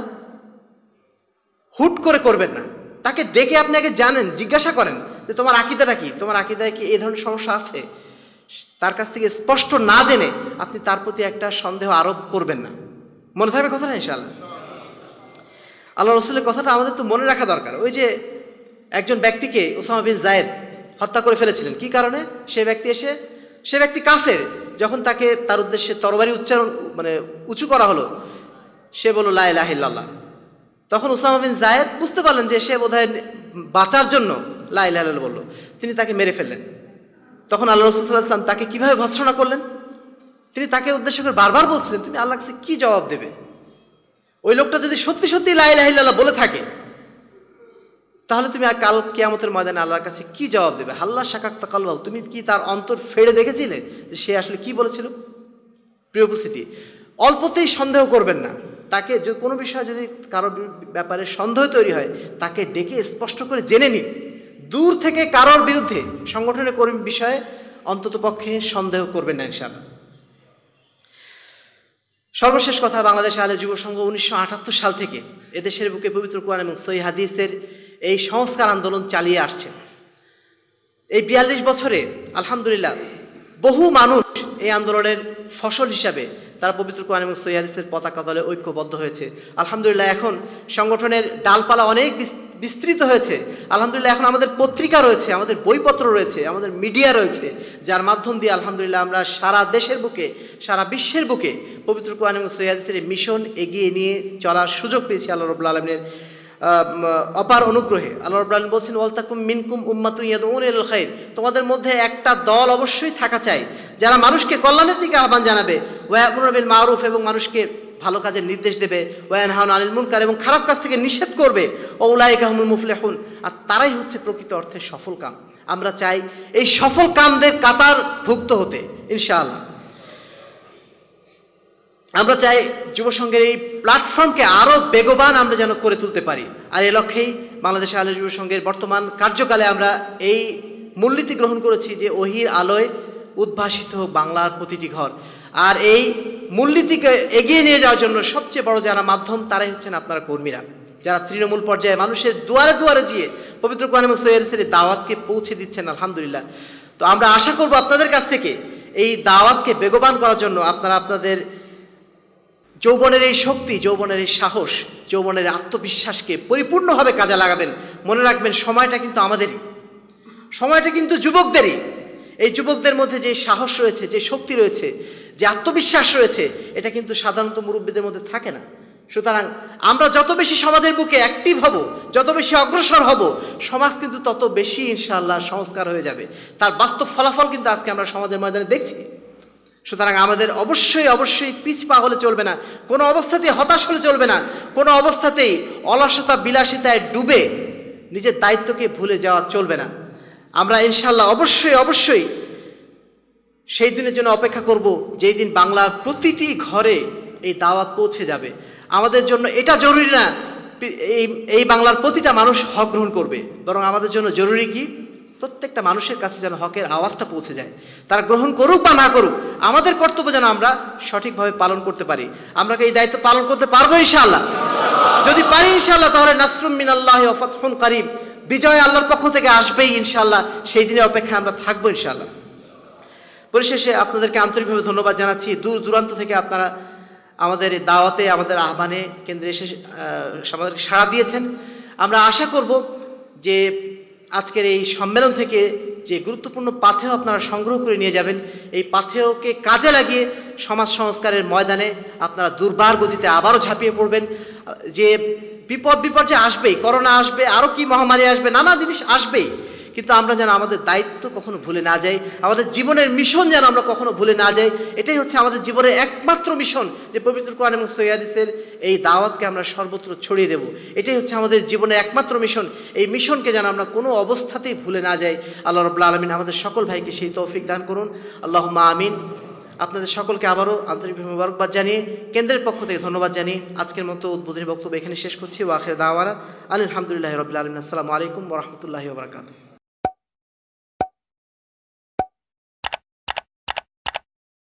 হুট করে করবেন না। তাকে ডেকে আপনি আগে জানেন, জিজ্ঞাসা করেন যে তোমার আকিদাটা কি? তোমার আকিদায় কি এই ধরনের সমস্যা আছে? তার কাছ থেকে স্পষ্ট না জেনে আপনি তার প্রতি একটা সন্দেহ আরোপ করবেন না। মনে থাকবে কথাটা ইনশাআল্লাহ? আল্লাহ রসুলের কথাটা আমাদের তো মনে রাখা দরকার। ওই যে একজন ব্যক্তিকে ওসামা বিন জায়েদ হত্যা করে ফেলেছিলেন, কি কারণে? সে ব্যক্তি এসে, সে ব্যক্তি কাফের। যখন তাকে তার উদ্দেশ্যে তরবারি উচ্চারণ মানে উঁচু করা হলো, সে বলল, লা ইলাহা ইল্লাল্লাহ। তখন ওসামা বিন জায়েদ বুঝতে পারলেন যে সে বোধহয় বাঁচার জন্য লা ইলাহা ইল্লাল্লাহ বলল। তিনি তাকে মেরে ফেললেন। তখন আল্লাহ রসুল্লাহাম তাকে কীভাবে ভৎসনা করলেন? তিনি তাকে উদ্দেশ্য করে বারবার বলছিলেন, তুমি আল্লাহ কাছে কি জবাব দেবে? ওই লোকটা যদি সত্যি সত্যি লাইলাহিল্লাহ বলে থাকে, তাহলে তুমি কাল কেয়ামতের ময়দানে আল্লাহর কাছে কি জবাব দেবে? হাল্লা শাকাক তাকালবাউ, তুমি কি তার অন্তর ফেড়ে দেখেছিলে যে সে আসলে কি বলেছিল? প্রিয় উপস্থিতি, অল্পতেই সন্দেহ করবেন না। তাকে কোনো বিষয়ে যদি কারোর ব্যাপারে সন্দেহ তৈরি হয়, তাকে ডেকে স্পষ্ট করে জেনে নিন। দূর থেকে কারোর বিরুদ্ধে সংগঠনের কর্মী বিষয়ে অন্তত পক্ষে সন্দেহ করবেন না ইনশাআল্লাহ। সর্বশেষ কথা, বাংলাদেশ আলে যুব সংঘ উনিশশো আটাত্তর সাল থেকে এদেশের বুকে পবিত্র কোরআন এবং সই হাদিসের এই সংস্কার আন্দোলন চালিয়ে আসছে। এই বিয়াল্লিশ বছরে আলহামদুলিল্লাহ বহু মানুষ এই আন্দোলনের ফসল হিসাবে তারা পবিত্র কোরআন এবং সৈয়াদিসের পতাকা দলে ঐক্যবদ্ধ হয়েছে। আলহামদুলিল্লাহ, এখন সংগঠনের ডালপালা অনেক বিস্তৃত হয়েছে। আলহামদুলিল্লাহ, এখন আমাদের পত্রিকা রয়েছে, আমাদের বইপত্র রয়েছে, আমাদের মিডিয়া রয়েছে, যার মাধ্যম দিয়ে আলহামদুলিল্লাহ আমরা সারা দেশের বুকে, সারা বিশ্বের বুকে পবিত্র কোরআন এবং সৈয়াদিসের মিশন এগিয়ে নিয়ে চলার সুযোগ পেয়েছি আল্লাহ রবুল্লা আলমিনের। অপার অনুগ্রহে। আল্লাহ আলম বলছেন, ওয়ালতাকুম মিনকুম উম্মাতু ইয়াদউন ইলাল খাইর। তোমাদের মধ্যে একটা দল অবশ্যই থাকা চাই, যারা মানুষকে কল্যাণের দিকে আহ্বান জানাবে। ওয়াকুর বিল মারুফ এবং মানুষকে ভালো কাজের নির্দেশ দেবে। ওয়ান হাউন আনিল মুনকার এবং খারাপ কাজ থেকে নিষেধ করবে। ও উলাইকাহমুল মুফলেহুন। আর তারাই হচ্ছে প্রকৃত অর্থে সফল কাম। আমরা চাই এই সফল কামদের কাতার ভুক্ত হতে, ইনশাআল্লাহ। আমরা চাই যুব সংঘের এই প্ল্যাটফর্মকে আরও বেগবান আমরা যেন করে তুলতে পারি। আর এ লক্ষ্যেই বাংলাদেশ আলো যুব সংঘের বর্তমান কার্যকালে আমরা এই মূলনীতি গ্রহণ করেছি যে ওহির আলোয় উদ্ভাসিত হোক বাংলার প্রতিটি ঘর। আর এই মূলনীতিকে এগিয়ে নিয়ে যাওয়ার জন্য সবচেয়ে বড় যারা মাধ্যম, তারাই হচ্ছেন আপনারা কর্মীরা। যারা তৃণমূল পর্যায়ে মানুষের দুয়ারে দুয়ারে গিয়ে পবিত্র কোরআন এবং সৈয়দের দাওয়াতকে পৌঁছে দিচ্ছেন, আলহামদুলিল্লাহ। তো আমরা আশা করব আপনাদের কাছ থেকে এই দাওয়াতকে বেগবান করার জন্য আপনারা আপনাদের যৌবনের এই শক্তি, যৌবনের এই সাহস, যৌবনের আত্মবিশ্বাসকে পরিপূর্ণভাবে কাজে লাগাবেন। মনে রাখবেন, সময়টা কিন্তু আমাদেরই। সময়টা কিন্তু যুবকদেরই। এই যুবকদের মধ্যে যে সাহস রয়েছে, যে শক্তি রয়েছে, যে আত্মবিশ্বাস রয়েছে, এটা কিন্তু সাধারণত মুরব্বীদের মধ্যে থাকে না। সুতরাং আমরা যত বেশি সমাজের বুকে অ্যাক্টিভ হব, যত বেশি অগ্রসর হব, সমাজ কিন্তু তত বেশি ইনশাআল্লাহ সংস্কার হয়ে যাবে। তার বাস্তব ফলাফল কিন্তু আজকে আমরা সমাজের ময়দানে দেখছি। সুতরাং আমাদের অবশ্যই অবশ্যই পিছপা হলে চলবে না, কোনো অবস্থাতেই হতাশ হলে চলবে না, কোনো অবস্থাতেই অলসতা, বিলাসিতায় ডুবে নিজের দায়িত্বকে ভুলে যাওয়া চলবে না। আমরা ইনশাল্লাহ অবশ্যই অবশ্যই সেই দিনের জন্য অপেক্ষা করব যেই দিন বাংলার প্রতিটি ঘরে এই দাওয়াত পৌঁছে যাবে। আমাদের জন্য এটা জরুরি না, এই এই বাংলার প্রতিটা মানুষ হক গ্রহণ করবে। বরং আমাদের জন্য জরুরি কি? প্রত্যেকটা মানুষের কাছে যেন হকের আওয়াজটা পৌঁছে যায়। তারা গ্রহণ করুক বা না করুক, আমাদের কর্তব্য যেন আমরা সঠিকভাবে পালন করতে পারি। আমরা এই দায়িত্ব পালন করতে পারব ইনশাআল্লাহ? যদি পারি ইনশাআল্লাহ, তাহলে নাসরুম মিনাল্লাহ ওফাতহুন কারিম। বিজয় আল্লাহর পক্ষ থেকে আসবেই ইনশাআল্লাহ। সেই দিনের অপেক্ষায় আমরা থাকব ইনশাআল্লাহ। পরিশেষে আপনাদেরকে আন্তরিকভাবে ধন্যবাদ জানাচ্ছি। দূর দূরান্ত থেকে আপনারা আমাদের দাওয়াতে, আমাদের আহ্বানে কেন্দ্রে এসে আমাদেরকে সাড়া দিয়েছেন। আমরা আশা করব যে আজকের এই সম্মেলন থেকে যে গুরুত্বপূর্ণ পাথেয় আপনারা সংগ্রহ করে নিয়ে যাবেন, এই পাথেয়কে কাজে লাগিয়ে সমাজ সংস্কারের ময়দানে আপনারা দুর্বার গতিতে আবারও ঝাঁপিয়ে পড়বেন। যে বিপদ বিপর্যয় আসবেই, করোনা আসবে, আরও কি মহামারী আসবে, নানা জিনিস আসবেই। কিন্তু আমরা যেন আমাদের দায়িত্ব কখনো ভুলে না যাই, আমাদের জীবনের মিশন যেন আমরা কখনো ভুলে না যাই, এটাই হচ্ছে আমাদের জীবনের একমাত্র মিশন যে পবিত্র কোরআন এবং সৈয়াদিসের এই দাওয়াতকে আমরা সর্বত্র ছড়িয়ে দেব। এটাই হচ্ছে আমাদের জীবনের একমাত্র মিশন। এই মিশনকে যেন আমরা কোনো অবস্থাতেই ভুলে না যাই। আল্লাহ রবুল্লা আলমিন আমাদের সকল ভাইকে সেই তৌফিক দান করুন। আল্লাহ মা আমিন। আপনাদের সকলকে আবারও আন্তরিকভাবে মুবারকবাদ জানিয়ে কেন্দ্রের পক্ষ থেকে ধন্যবাদ জানিয়ে আজকের মতো উদ্বোধনী বক্তব্য এখানে শেষ করছি। ওয়াখের দাওয়ারা আলহামদুলিল্লাহ রবিল আলমিন। আসসালামু আলাইকুম রহমতুল্লাহি ওবরাকাতু